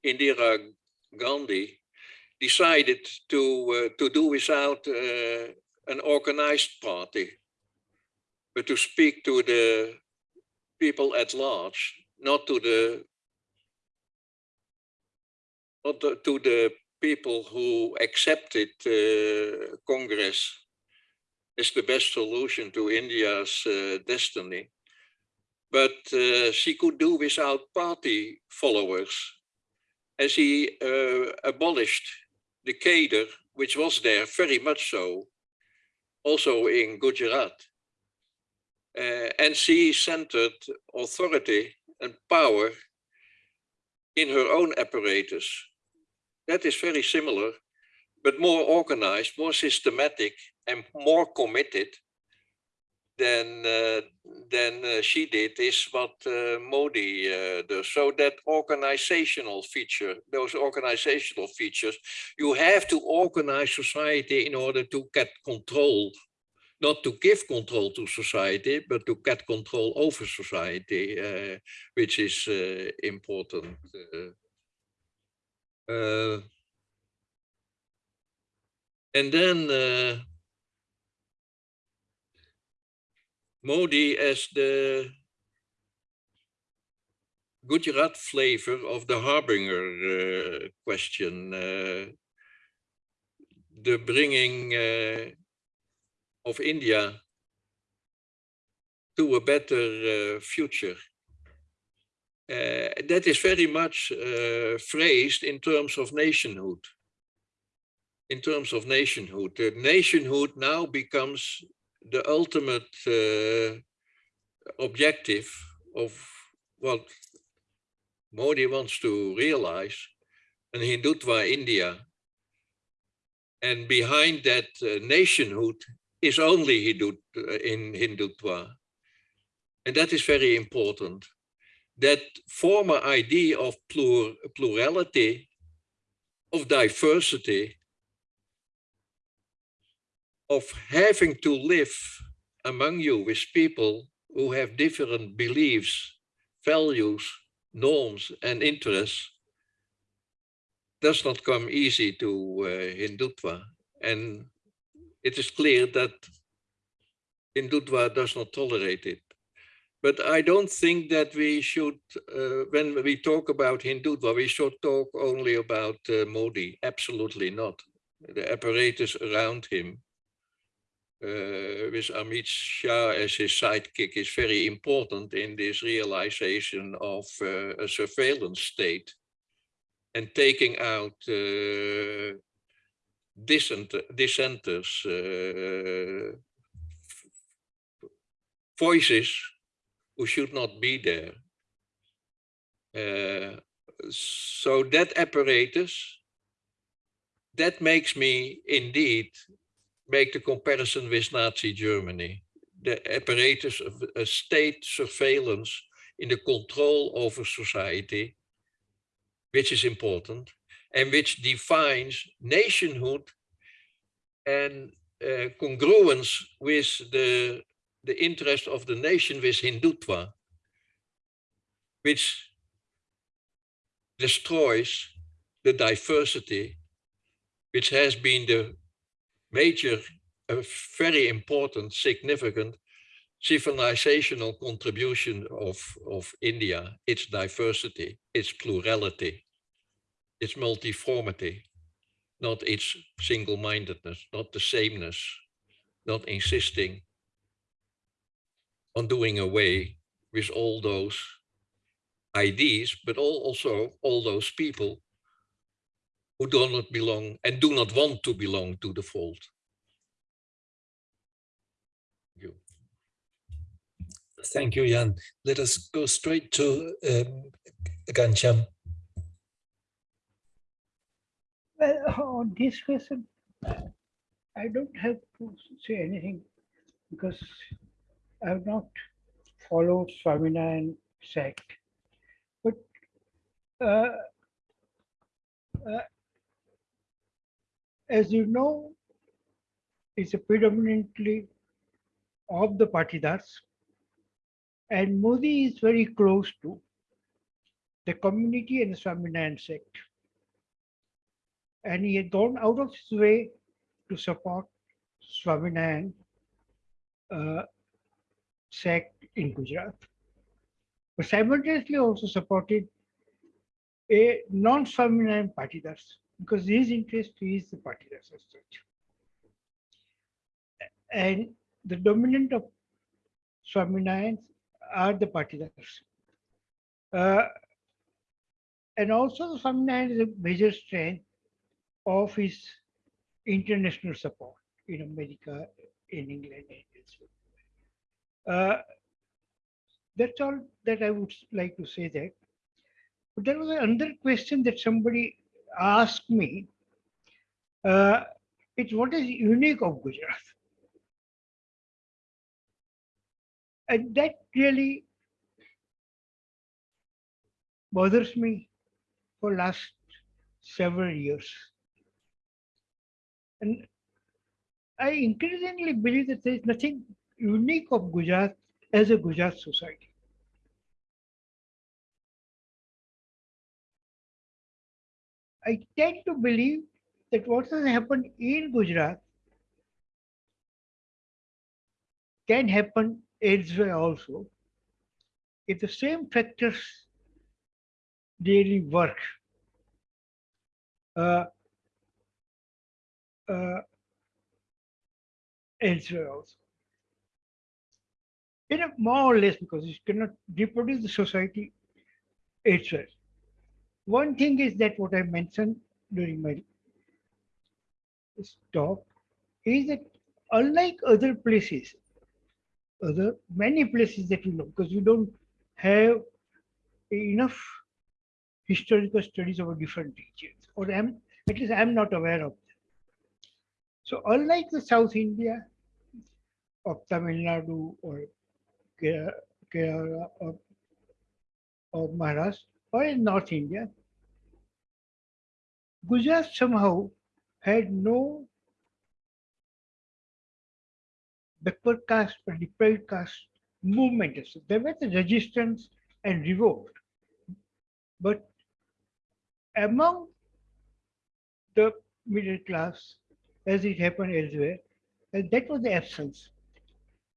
Indira Gandhi, decided to uh, to do without an organized party, but to speak to the people at large, not to the not to the people who accepted uh, Congress as the best solution to India's uh, destiny but uh, she could do without party followers. And she uh, abolished the cadre, which was there very much so, also in Gujarat. Uh, and she centered authority and power in her own apparatus. That is very similar, but more organized, more systematic, and more committed than uh, than uh, she did is what uh, Modi does. So that organizational feature, those organizational features, you have to organize society in order to get control not to give control to society, but to get control over society, uh, which is uh, important. Uh, and then Modi as the Gujarat flavor of the Harbinger uh, question, uh, the bringing uh, of India to a better uh, future. Uh, that is very much uh, phrased in terms of nationhood. In terms of nationhood, the nationhood now becomes the ultimate uh, objective of what Modi wants to realize, an Hindutva India. And behind that uh, nationhood is only Hindu, uh, in Hindutva. And that is very important. That former idea of plur, plurality, of diversity, of having to live among you with people who have different beliefs, values, norms and interests does not come easy to uh, Hindutva. And it is clear that Hindutva does not tolerate it. But I don't think that we should, uh, when we talk about Hindutva, we should talk only about uh, Modi. Absolutely not. The apparatus around him uh, with Amit Shah as his sidekick is very important in this realization of uh, a surveillance state and taking out uh, dissent, dissenters, uh, voices who should not be there. Uh, so that apparatus, that makes me indeed make the comparison with Nazi Germany. The apparatus of a state surveillance in the control over society, which is important, and which defines nationhood and uh, congruence with the, the interest of the nation with Hindutva, which destroys the diversity, which has been the major, a very important, significant civilizational contribution of, of India, its diversity, its plurality, its multiformity, not its single-mindedness, not the sameness, not insisting on doing away with all those ideas, but all, also all those people who do not belong and do not want to belong to the fold. You. Thank you, Jan. Let us go straight to um, Ghanshyam. Well, on this question, I don't have to say anything because I have not followed Swaminarayan sect. But uh, uh, as you know, it's predominantly of the Patidars. And Modi is very close to the community and the Swaminarayan sect. And he had gone out of his way to support Swaminarayan uh, sect in Gujarat. But simultaneously also supported a non-Swaminarayan Patidars because his interest is the party as such. And the dominant of Swaminarayans are the Patidars. Uh, and also the Swaminarayan is a major strength of his international support in America, in England, and elsewhere. Uh, that's all that I would like to say that. But there was another question that somebody asked me, uh, it's what is unique of Gujarat. And that really bothers me for last several years. And I increasingly believe that there is nothing unique of Gujarat as a Gujarat society. I tend to believe that what has happened in Gujarat can happen elsewhere also if the same factors really work. Uh, uh, elsewhere also. You know, more or less because you cannot reproduce the society elsewhere. One thing is that what I mentioned during my talk is that unlike other places, other many places that we know, because we don't have enough historical studies over different regions, or I'm, at least I'm not aware of them. So unlike the South India of Tamil Nadu or Ke- Kerala or, or Maharashtra or in North India, Gujarat somehow had no backward caste or deprived caste movement. There was a resistance and revolt. But among the middle class, as it happened elsewhere, and that was the absence.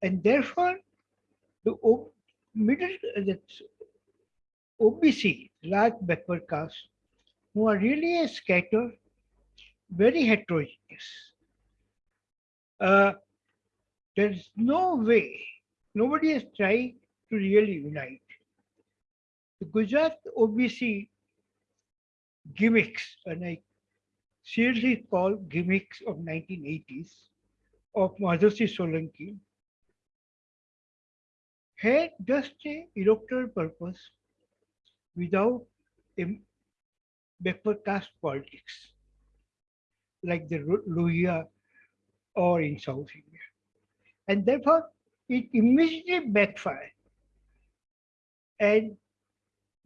And therefore, the O- middle, uh, OBC, large backward caste, who are really scattered, very heterogeneous. Uh, there's no way, nobody has tried to really unite. The Gujarat OBC gimmicks, and I seriously call gimmicks of 1980s of Madhavsinh Solanki had just a electoral purpose without a backward caste politics like the Lohia or in South India. And therefore, it immediately backfired. And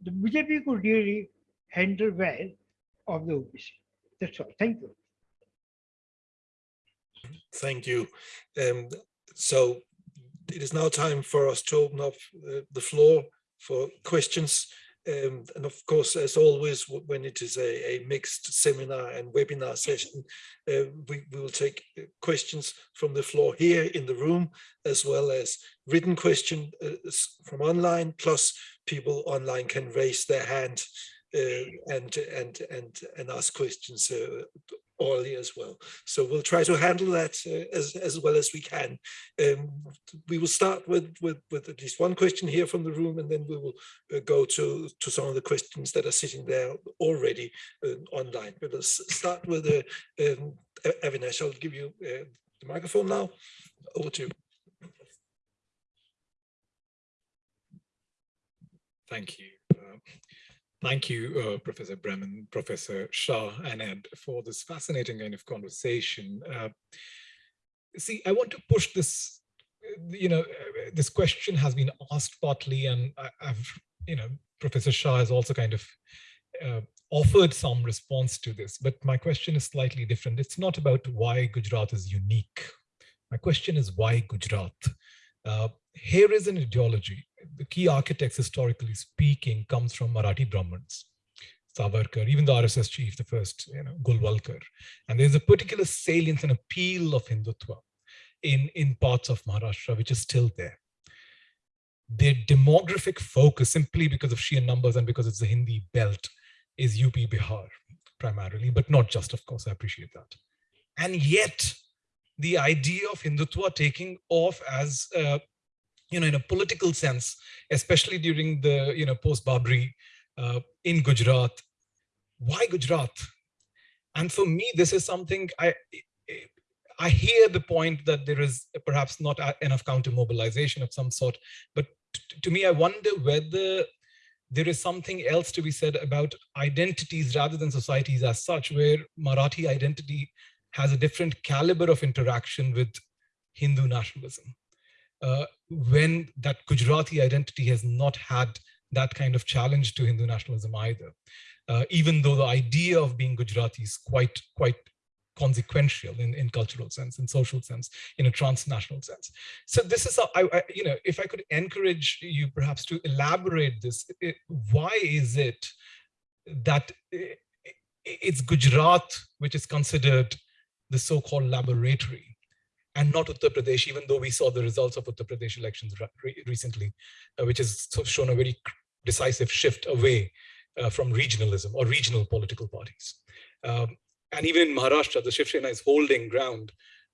the BJP could really handle well of the OBC. That's all. Thank you. Thank you. Um, so it is now time for us to open up uh, the floor for questions. Um, and of course, as always, when it is a, a mixed seminar and webinar session, uh, we, we will take uh, questions from the floor here in the room, as well as written questions uh, from online, plus people online can raise their hand and, and, and, and ask questions uh, orally as well. So we'll try to handle that uh, as, as well as we can. Um, we will start with, with, with at least one question here from the room, and then we will uh, go to, to some of the questions that are sitting there already uh, online. But let's start with uh, um, Avinash. I'll give you uh, the microphone now. Over to you. Thank you. Thank you, uh, Professor Breman, Professor Shah, and Ed, for this fascinating kind of conversation. Uh, see, I want to push this, uh, you know, uh, this question has been asked partly, and I, I've, you know, Professor Shah has also kind of uh, offered some response to this, but my question is slightly different. It's not about why Gujarat is unique. My question is why Gujarat? Uh, here is an ideology. The key architects, historically speaking, comes from Marathi Brahmins, Savarkar, even the RSS chief, the first, you know, Golwalkar. And there's a particular salience and appeal of Hindutva in, in parts of Maharashtra, which is still there. Their demographic focus, simply because of sheer numbers and because it's the Hindi belt, is UP Bihar primarily, but not just, of course, I appreciate that. And yet, the idea of Hindutva taking off as, uh, you know, in a political sense, especially during the, you know, post-Babri uh, in Gujarat. Why Gujarat? And for me, this is something I, I hear the point that there is perhaps not enough counter mobilization of some sort, but to me, I wonder whether there is something else to be said about identities rather than societies as such, where Marathi identity has a different caliber of interaction with Hindu nationalism. Uh, when that Gujarati identity has not had that kind of challenge to Hindu nationalism either, uh, even though the idea of being Gujarati is quite, quite consequential in, in cultural sense, in social sense, in a transnational sense. So this is, I, you know, if I could encourage you perhaps to elaborate this, it, why is it that it, it's Gujarat which is considered the so-called laboratory and not Uttar Pradesh, even though we saw the results of Uttar Pradesh elections re recently, uh, which has shown a very decisive shift away uh, from regionalism or regional political parties. Um, and even in Maharashtra, the Shiv Sena is holding ground,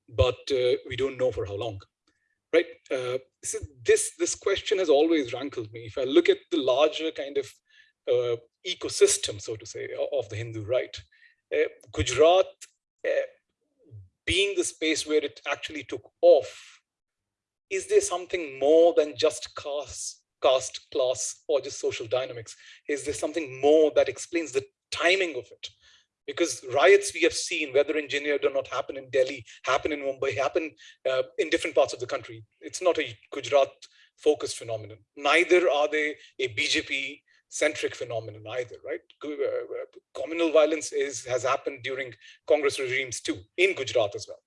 but uh, we don't know for how long. Right? Uh, so this this question has always rankled me. If I look at the larger kind of uh, ecosystem, so to say, of the Hindu right, uh, Gujarat being the space where it actually took off, is there something more than just caste, caste, class, or just social dynamics? Is there something more that explains the timing of it? Because riots we have seen, whether in engineered or not, happen in Delhi, happen in Mumbai, happen uh, in different parts of the country. It's not a Gujarat focused phenomenon. Neither are they a BJP centric phenomenon either, right? Uh, communal violence is has happened during Congress regimes too, in Gujarat as well.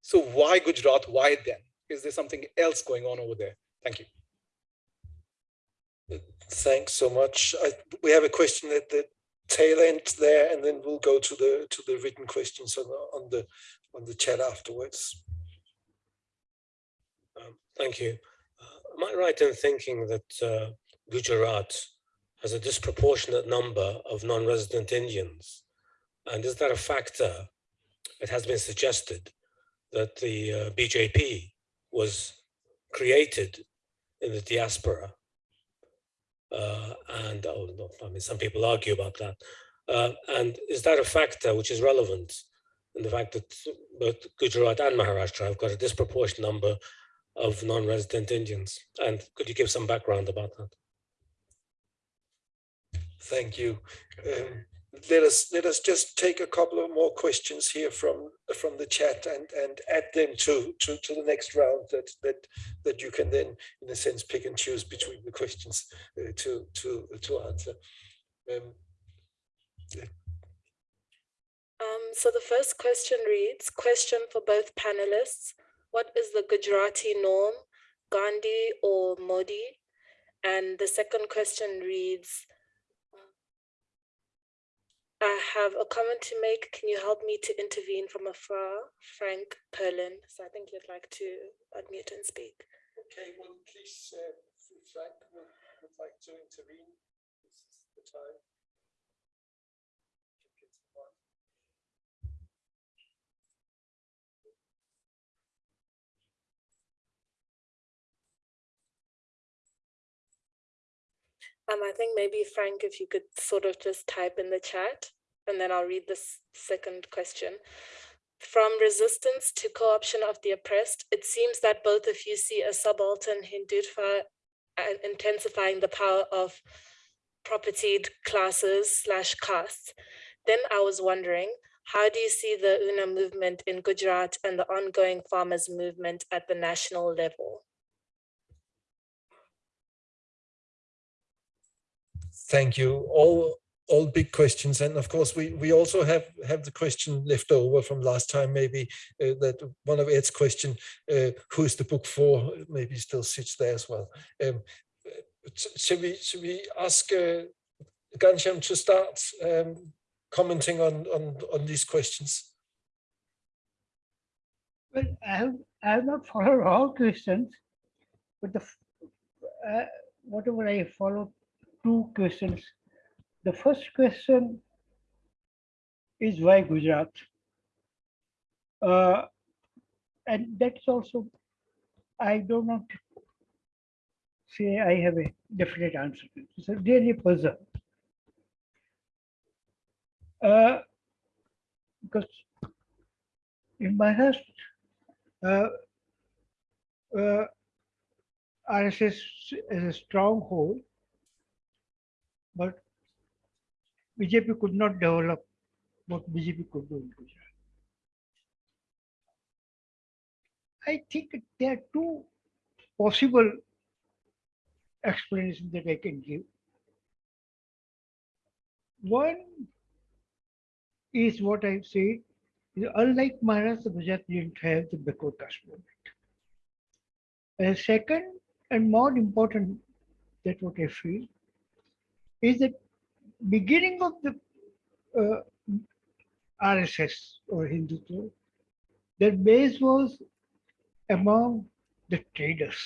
So why Gujarat? Why then? Is there something else going on over there? Thank you. Thanks so much. I, we have a question at the tail end there, and then we'll go to the to the written questions on the on the on the chat afterwards. Um, thank you. Uh, am I right in thinking that uh, Gujarat has a disproportionate number of non-resident Indians. And is that a factor? It has been suggested that the uh, BJP was created in the diaspora. Uh, and oh, no, I mean, some people argue about that. Uh, and is that a factor which is relevant in the fact that both Gujarat and Maharashtra have got a disproportionate number of non-resident Indians? And could you give some background about that? Thank you. Um, let us let us just take a couple of more questions here from from the chat and and add them to to to the next round that that that you can then in a sense pick and choose between the questions uh, to to to answer. Um, um, so the first question reads, question for both panelists. What is the Gujarati norm, Gandhi or Modi? And the second question reads, I have a comment to make. Can you help me to intervene from afar? Frank Perlin. So I think you'd like to unmute and speak. Okay, well, please, uh, Frank would, would like to intervene. This is the time. Um, I think maybe Frank, if you could sort of just type in the chat and then I'll read this second question. From resistance to co-option of the oppressed, it seems that both of you see a subaltern Hindutva and intensifying the power of propertied classes slash castes. Then I was wondering, how do you see the Una movement in Gujarat and the ongoing farmers movement at the national level? Thank you. All all big questions, and of course we we also have have the question left over from last time. Maybe uh, that one of Ed's question, uh, who is the book for? Maybe still sits there as well. Um, should we should we ask uh, Ghanshyam to start um, commenting on on on these questions? Well, I have I have not followed all questions, but the uh, whatever I followed two questions. The first question is why Gujarat? Uh, and that's also, I do not say I have a definite answer. It's a really puzzle. Uh, because in Maharashtra, uh, uh, RSS is a stronghold but BJP could not develop what BJP could do in Gujarat. I think there are two possible explanations that I can give. One is what I've said, unlike Maharashtra, Gujarat didn't have the backward movement. And second, and more important, that what I feel, is the beginning of the uh, RSS or Hindutva. Their base was among the traders.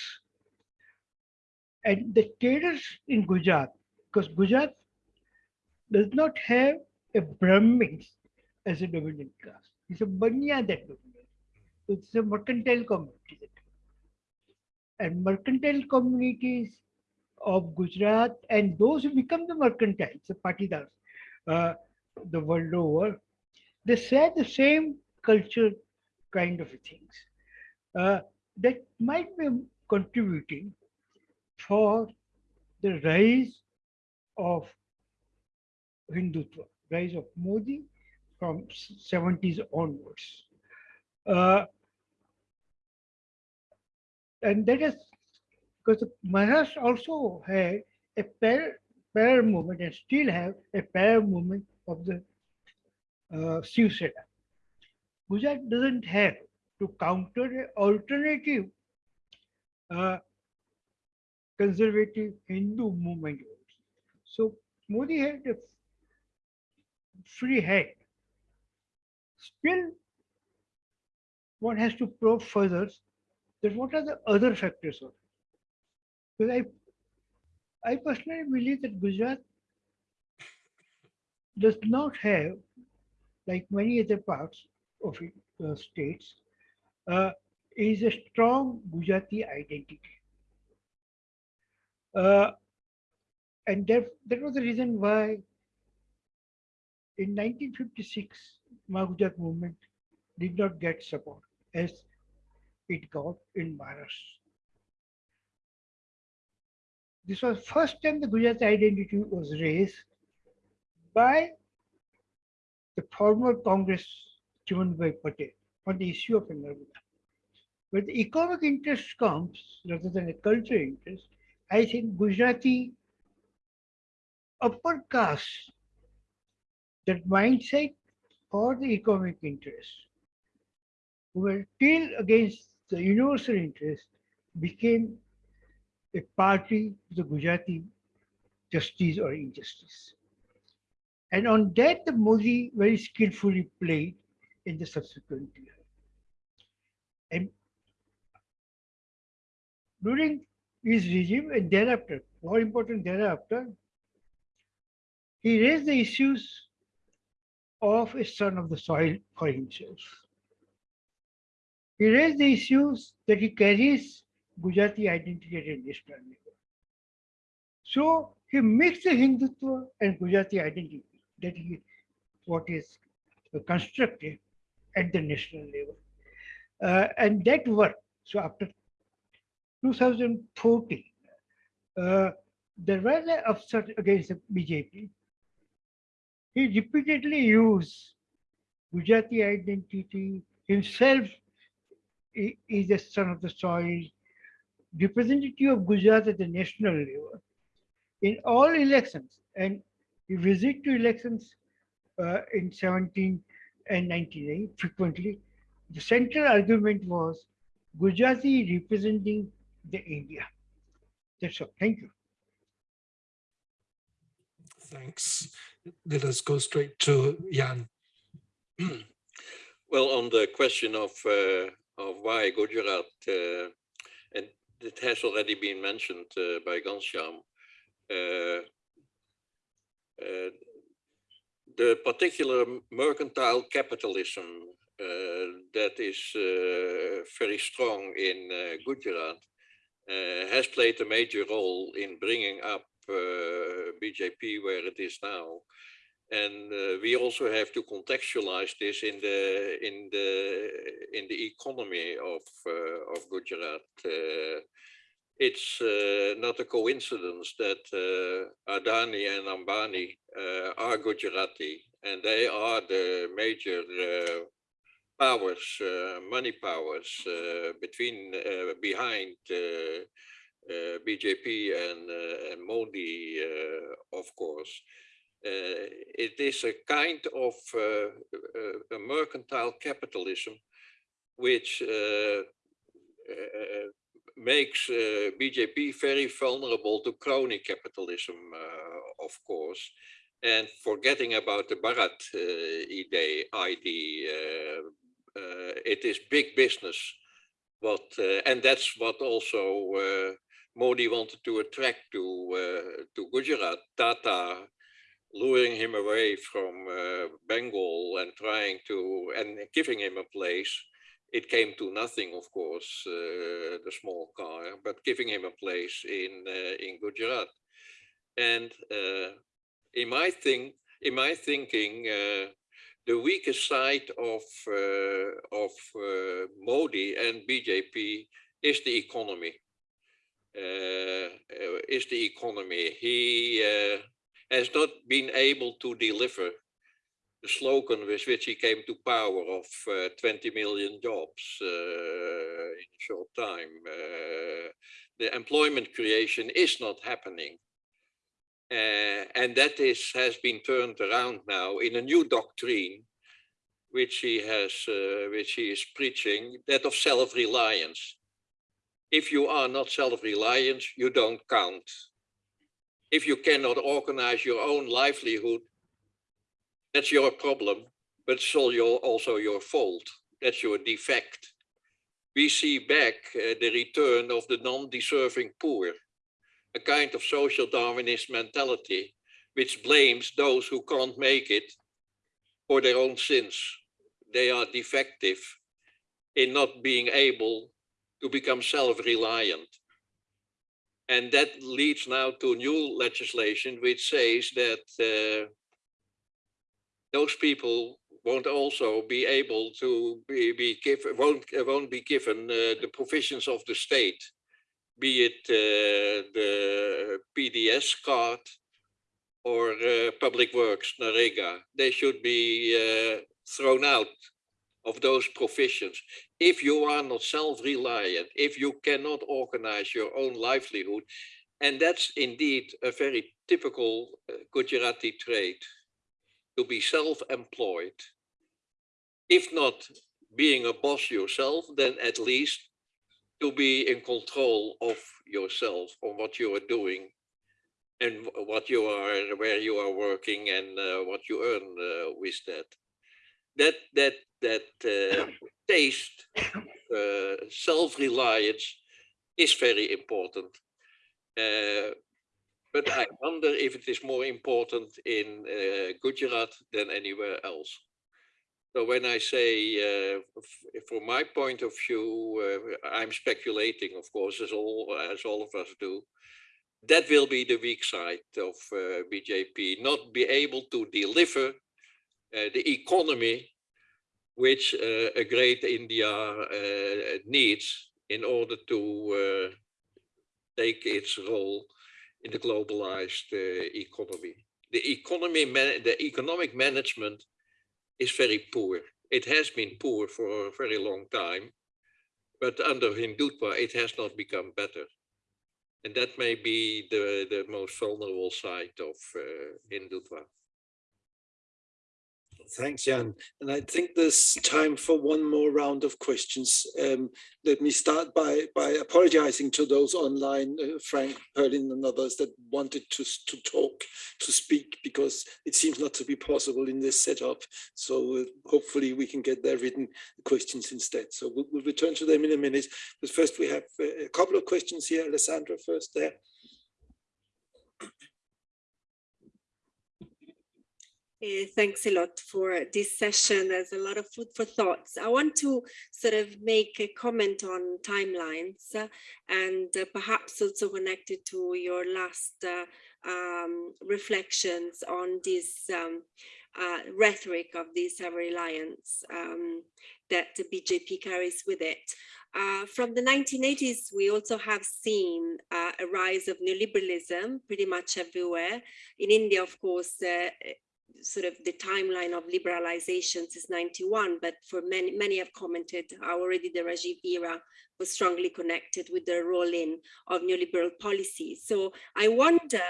And the traders in Gujarat, because Gujarat does not have a Brahmins as a dominant caste. It's a Banya that dominates. It's a mercantile community. And mercantile communities of Gujarat and those who become the mercantiles, the patidars, uh, the world over, they share the same culture kind of things uh, that might be contributing for the rise of Hindutva, rise of Modi from 70s onwards. Uh, and that is because Maharashtra also had a pair, pair movement and still have a pair movement of the uh. Gujarat doesn't have to counter an alternative uh, conservative Hindu movement. So Modi had a free hand. Still, one has to probe further that what are the other factors of. Because I, I personally believe that Gujarat does not have, like many other parts of it, uh, states, uh, is a strong Gujarati identity. Uh, and that, that was the reason why in 1956, Mahagujarat movement did not get support as it got in Maharashtra. This was first time the Gujarati identity was raised by the former Congress Chimanbhai Patel on the issue of Narmada. When the economic interest comes rather than a cultural interest, I think Gujarati upper caste, that mindset for the economic interest, who were till against the universal interest, became a party to the Gujarati justice or injustice. And on that, the Modi very skillfully played in the subsequent year. And during his regime and thereafter, more important thereafter, he raised the issues of a son of the soil for himself. He raised the issues that he carries Gujarati identity at national level. So he mixed the Hindutva and Gujarati identity that he what is constructed at the national level. Uh, and that worked. So after 2014, uh, there was an upset against the BJP. He repeatedly used Gujarati identity himself is a son of the soil, representative of Gujarat at the national level. In all elections, and he visit to elections uh, in 17 and 99 frequently, the central argument was Gujarati representing the India. That's all. Thank you. Thanks. Let us go straight to Jan. Well, on the question of uh, of why Gujarat, uh, and it has already been mentioned uh, by Ghanshyam, uh, uh, the particular mercantile capitalism uh, that is uh, very strong in uh, Gujarat has played a major role in bringing up BJP where it is now. And uh, we also have to contextualize this in the in the in the economy of uh, of Gujarat. Uh, it's uh, not a coincidence that uh, Adani and Ambani uh, are Gujarati, and they are the major powers, money powers between behind BJP and, and Modi, of course. Uh, it is a kind of uh, uh, a mercantile capitalism which makes BJP very vulnerable to crony capitalism, of course, and forgetting about the Bharat idea, ID, it is big business. Uh, and that's what also uh, Modi wanted to attract to uh, to Gujarat. Tata luring him away from uh, Bengal and trying to and giving him a place. It came to nothing, of course, uh, the small car, but giving him a place in uh, in Gujarat. And uh, in my thing, in my thinking, uh, the weakest side of of Modi and BJP is the economy. Uh, is the economy. He uh, has not been able to deliver the slogan with which he came to power of uh, 20 million jobs uh, in a short time. Uh, the employment creation is not happening. Uh, and that is has been turned around now in a new doctrine, which he has, uh, which he is preaching, that of self-reliance. If you are not self-reliant, you don't count. If you cannot organize your own livelihood, that's your problem, but it's your, also your fault. That's your defect. We see back uh, the return of the non-deserving poor, a kind of social Darwinist mentality, which blames those who can't make it for their own sins. They are defective in not being able to become self-reliant. And that leads now to new legislation which says that uh, those people won't also be able to be, be given, won't, won't be given uh, the provisions of the state, be it uh, the PDS card or uh, Public Works, NAREGA. They should be uh, thrown out of those provisions. If you are not self-reliant, if you cannot organize your own livelihood, and that's indeed a very typical uh, Gujarati trait, to be self-employed. If not being a boss yourself, then at least to be in control of yourself on what you are doing and what you are, where you are working and uh, what you earn uh, with that. That that that uh, <coughs> taste, uh, self-reliance is very important. Uh, but I wonder if it is more important in uh, Gujarat than anywhere else. So when I say, uh, from my point of view, uh, I'm speculating, of course, as all as all of us do. That will be the weak side of BJP, not be able to deliver the economy which uh, a great India uh, needs in order to take its role in the globalized economy. The economy, the economic management is very poor. It has been poor for a very long time, but under Hindutva, it has not become better. And that may be the, the most vulnerable side of uh, Hindutva. Thanks, Jan. And I think there's time for one more round of questions. Um, let me start by, by apologizing to those online, uh, Frank, Perlin and others that wanted to, to talk, to speak, because it seems not to be possible in this setup. So uh, hopefully we can get their written questions instead. So we'll, we'll return to them in a minute. But first we have uh, a couple of questions here. Alessandra first there. Uh, thanks a lot for this session. There's a lot of food for thoughts. I want to sort of make a comment on timelines uh, and uh, perhaps also connected to your last uh, um, reflections on this um, uh, rhetoric of this self-reliance um, that the BJP carries with it. Uh, from the 1980s, we also have seen uh, a rise of neoliberalism pretty much everywhere. In India, of course, uh, sort of the timeline of liberalizations is 91, but for many, many have commented how already the Rajiv era was strongly connected with the roll-in of neoliberal policies. So I wonder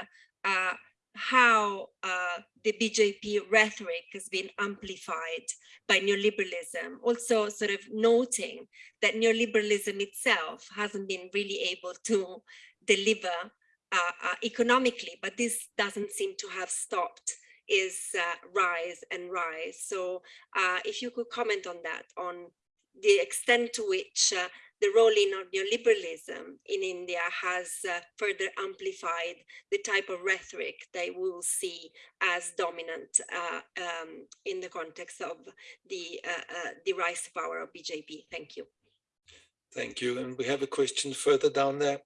uh, how uh, the BJP rhetoric has been amplified by neoliberalism, also sort of noting that neoliberalism itself hasn't been really able to deliver uh, uh economically, but this doesn't seem to have stopped is uh, rise and rise. So uh, if you could comment on that, on the extent to which uh, the rolling of neoliberalism in India has uh, further amplified the type of rhetoric they will see as dominant uh, um, in the context of the, uh, the rise power of BJP. Thank you. Thank you. And we have a question further down there.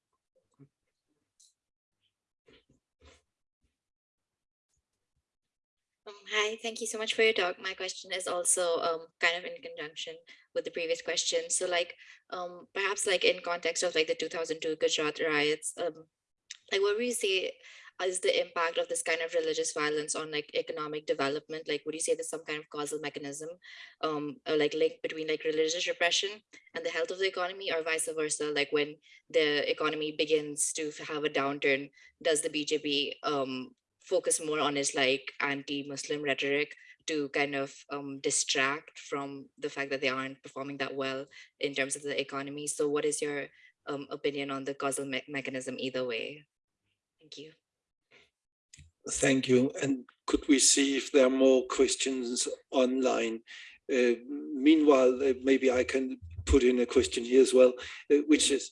Hi, thank you so much for your talk. My question is also um, kind of in conjunction with the previous question. So like um, perhaps like in context of like the 2002 Gujarat riots, um, like what would you say is the impact of this kind of religious violence on like economic development? Like would you say there's some kind of causal mechanism um, or like link between like religious repression and the health of the economy or vice versa? Like when the economy begins to have a downturn, does the BJP um, focus more on his like anti-Muslim rhetoric to kind of um, distract from the fact that they aren't performing that well in terms of the economy. So what is your um, opinion on the causal me mechanism either way? Thank you. Thank you. And could we see if there are more questions online? Uh, meanwhile, uh, maybe I can put in a question here as well, uh, which is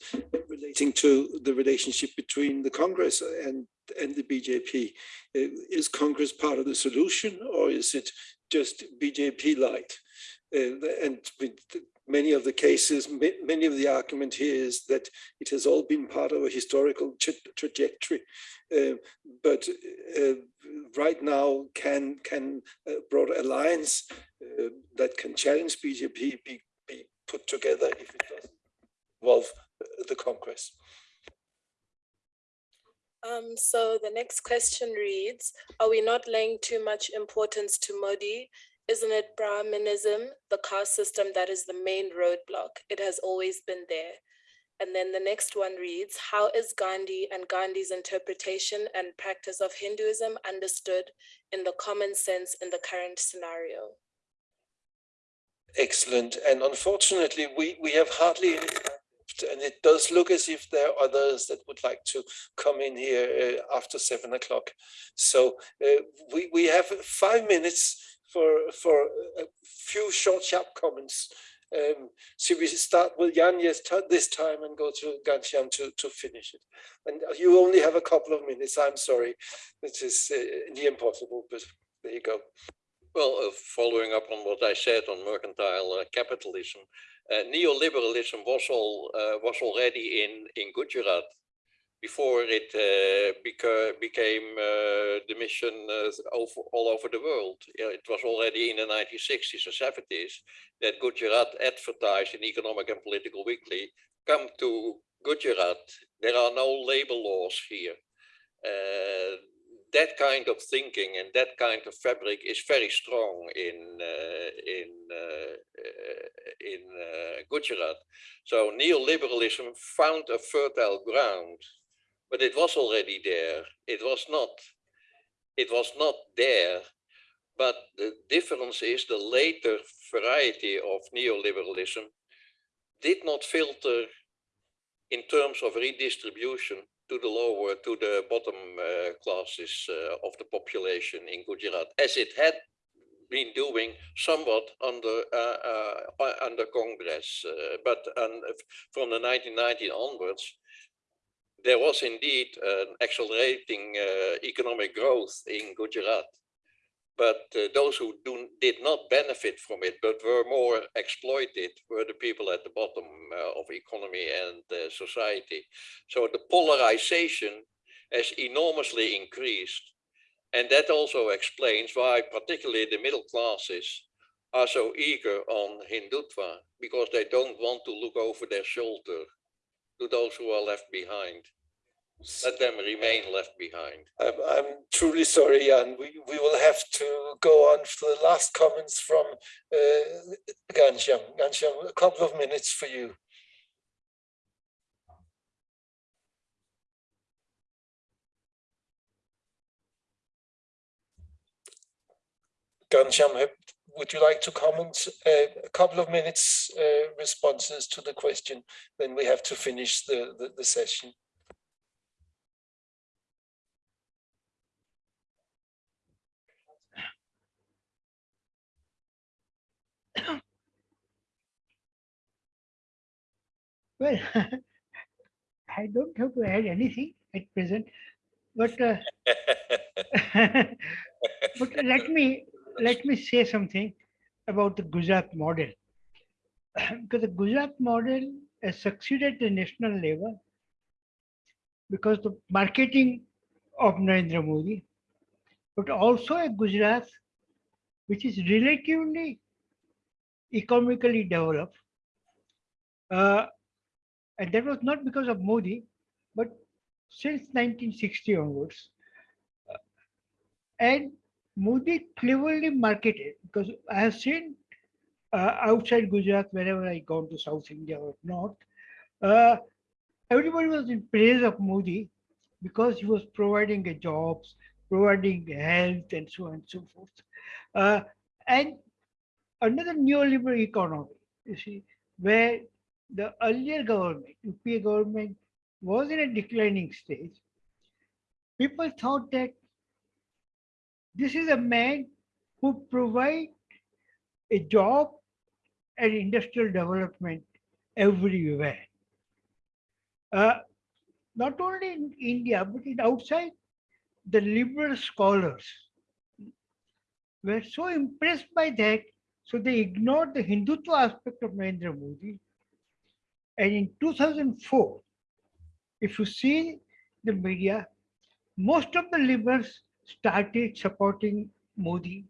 relating to the relationship between the Congress and and the BJP. Uh, is Congress part of the solution or is it just BJP light? Uh, and many of the cases, many of the argument here is that it has all been part of a historical tra- trajectory. Uh, but uh, right now, can can a broad alliance uh, that can challenge BJP be, be put together if it doesn't involve uh, the Congress? Um, so the next question reads, are we not laying too much importance to Modi? Isn't it Brahminism, the caste system that is the main roadblock? It has always been there. And then the next one reads, how is Gandhi and Gandhi's interpretation and practice of Hinduism understood in the common sense in the current scenario? Excellent. And unfortunately, we, we have hardly any time and it does look as if there are others that would like to come in here uh, after seven o'clock. So uh, we, we have five minutes for, for a few short, sharp comments. Um, should we start with Jan this time and go to Ghanshyam to, to finish it? And you only have a couple of minutes. I'm sorry. It is uh, near impossible, but there you go. Well, uh, following up on what I said on mercantile uh, capitalism, neoliberalism was all uh, was already in in Gujarat before it uh, beca- became the mission over, all over the world. It was already in the 1960s and 70s that Gujarat advertised in Economic and Political Weekly, come to Gujarat, there are no labor laws here. Uh, that kind of thinking and that kind of fabric is very strong in uh, in uh, in uh, Gujarat. So neoliberalism found a fertile ground, but it was already there. It was not. It was not there. But the difference is the later variety of neoliberalism did not filter in terms of redistribution to the lower, to the bottom uh, classes uh, of the population in Gujarat, as it had been doing somewhat under uh, uh, under Congress. Uh, but um, from the 1990 onwards, there was indeed an accelerating uh, economic growth in Gujarat. But uh, those who do, did not benefit from it, but were more exploited, were the people at the bottom uh, of economy and uh, society. So the polarization has enormously increased. And that also explains why particularly the middle classes are so eager on Hindutva, because they don't want to look over their shoulder to those who are left behind let them remain left behind. I'm, I'm truly sorry, Jan. We, we will have to go on for the last comments from uh, Ghanshyam. Ghanshyam, a couple of minutes for you. Ghanshyam, would you like to comment uh, a couple of minutes uh, responses to the question? Then we have to finish the, the, the session. Well, <laughs> I don't have to add anything at present, but uh, <laughs> but let me let me say something about the Gujarat model. <clears throat> because the Gujarat model has succeeded at the national level because the marketing of Narendra Modi, but also a Gujarat which is relatively economically developed. Uh, and that was not because of Modi, but since 1960 onwards. Uh, and Modi cleverly marketed because I have seen uh, outside Gujarat, wherever I gone to South India or North, uh, everybody was in praise of Modi because he was providing jobs, providing health, and so on and so forth. Uh, and another neoliberal economy, you see, where the earlier government, UPA government, was in a declining stage. People thought that this is a man who provide a job and industrial development everywhere. Uh, not only in India, but in outside, the liberal scholars were so impressed by that, so they ignored the Hindutva aspect of Narendra Modi. And in 2004, if you see the media, most of the liberals started supporting Modi,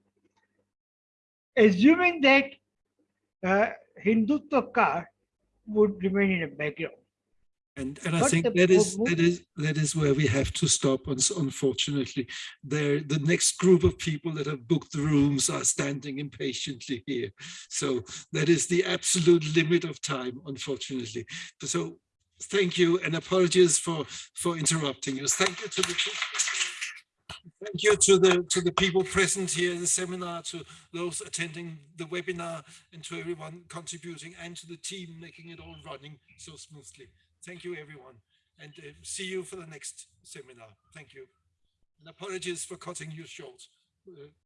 assuming that uh, Hindutva card would remain in the background. And, and I But think that is that is that is where we have to stop. Unfortunately, there the next group of people that have booked the rooms are standing impatiently here. So that is the absolute limit of time. Unfortunately, so thank you and apologies for for interrupting us. Thank you to the thank you to the to the people present here in the seminar, to those attending the webinar, and to everyone contributing, and to the team making it all running so smoothly. Thank you, everyone, and uh, see you for the next seminar. Thank you. And apologies for cutting you short. Uh,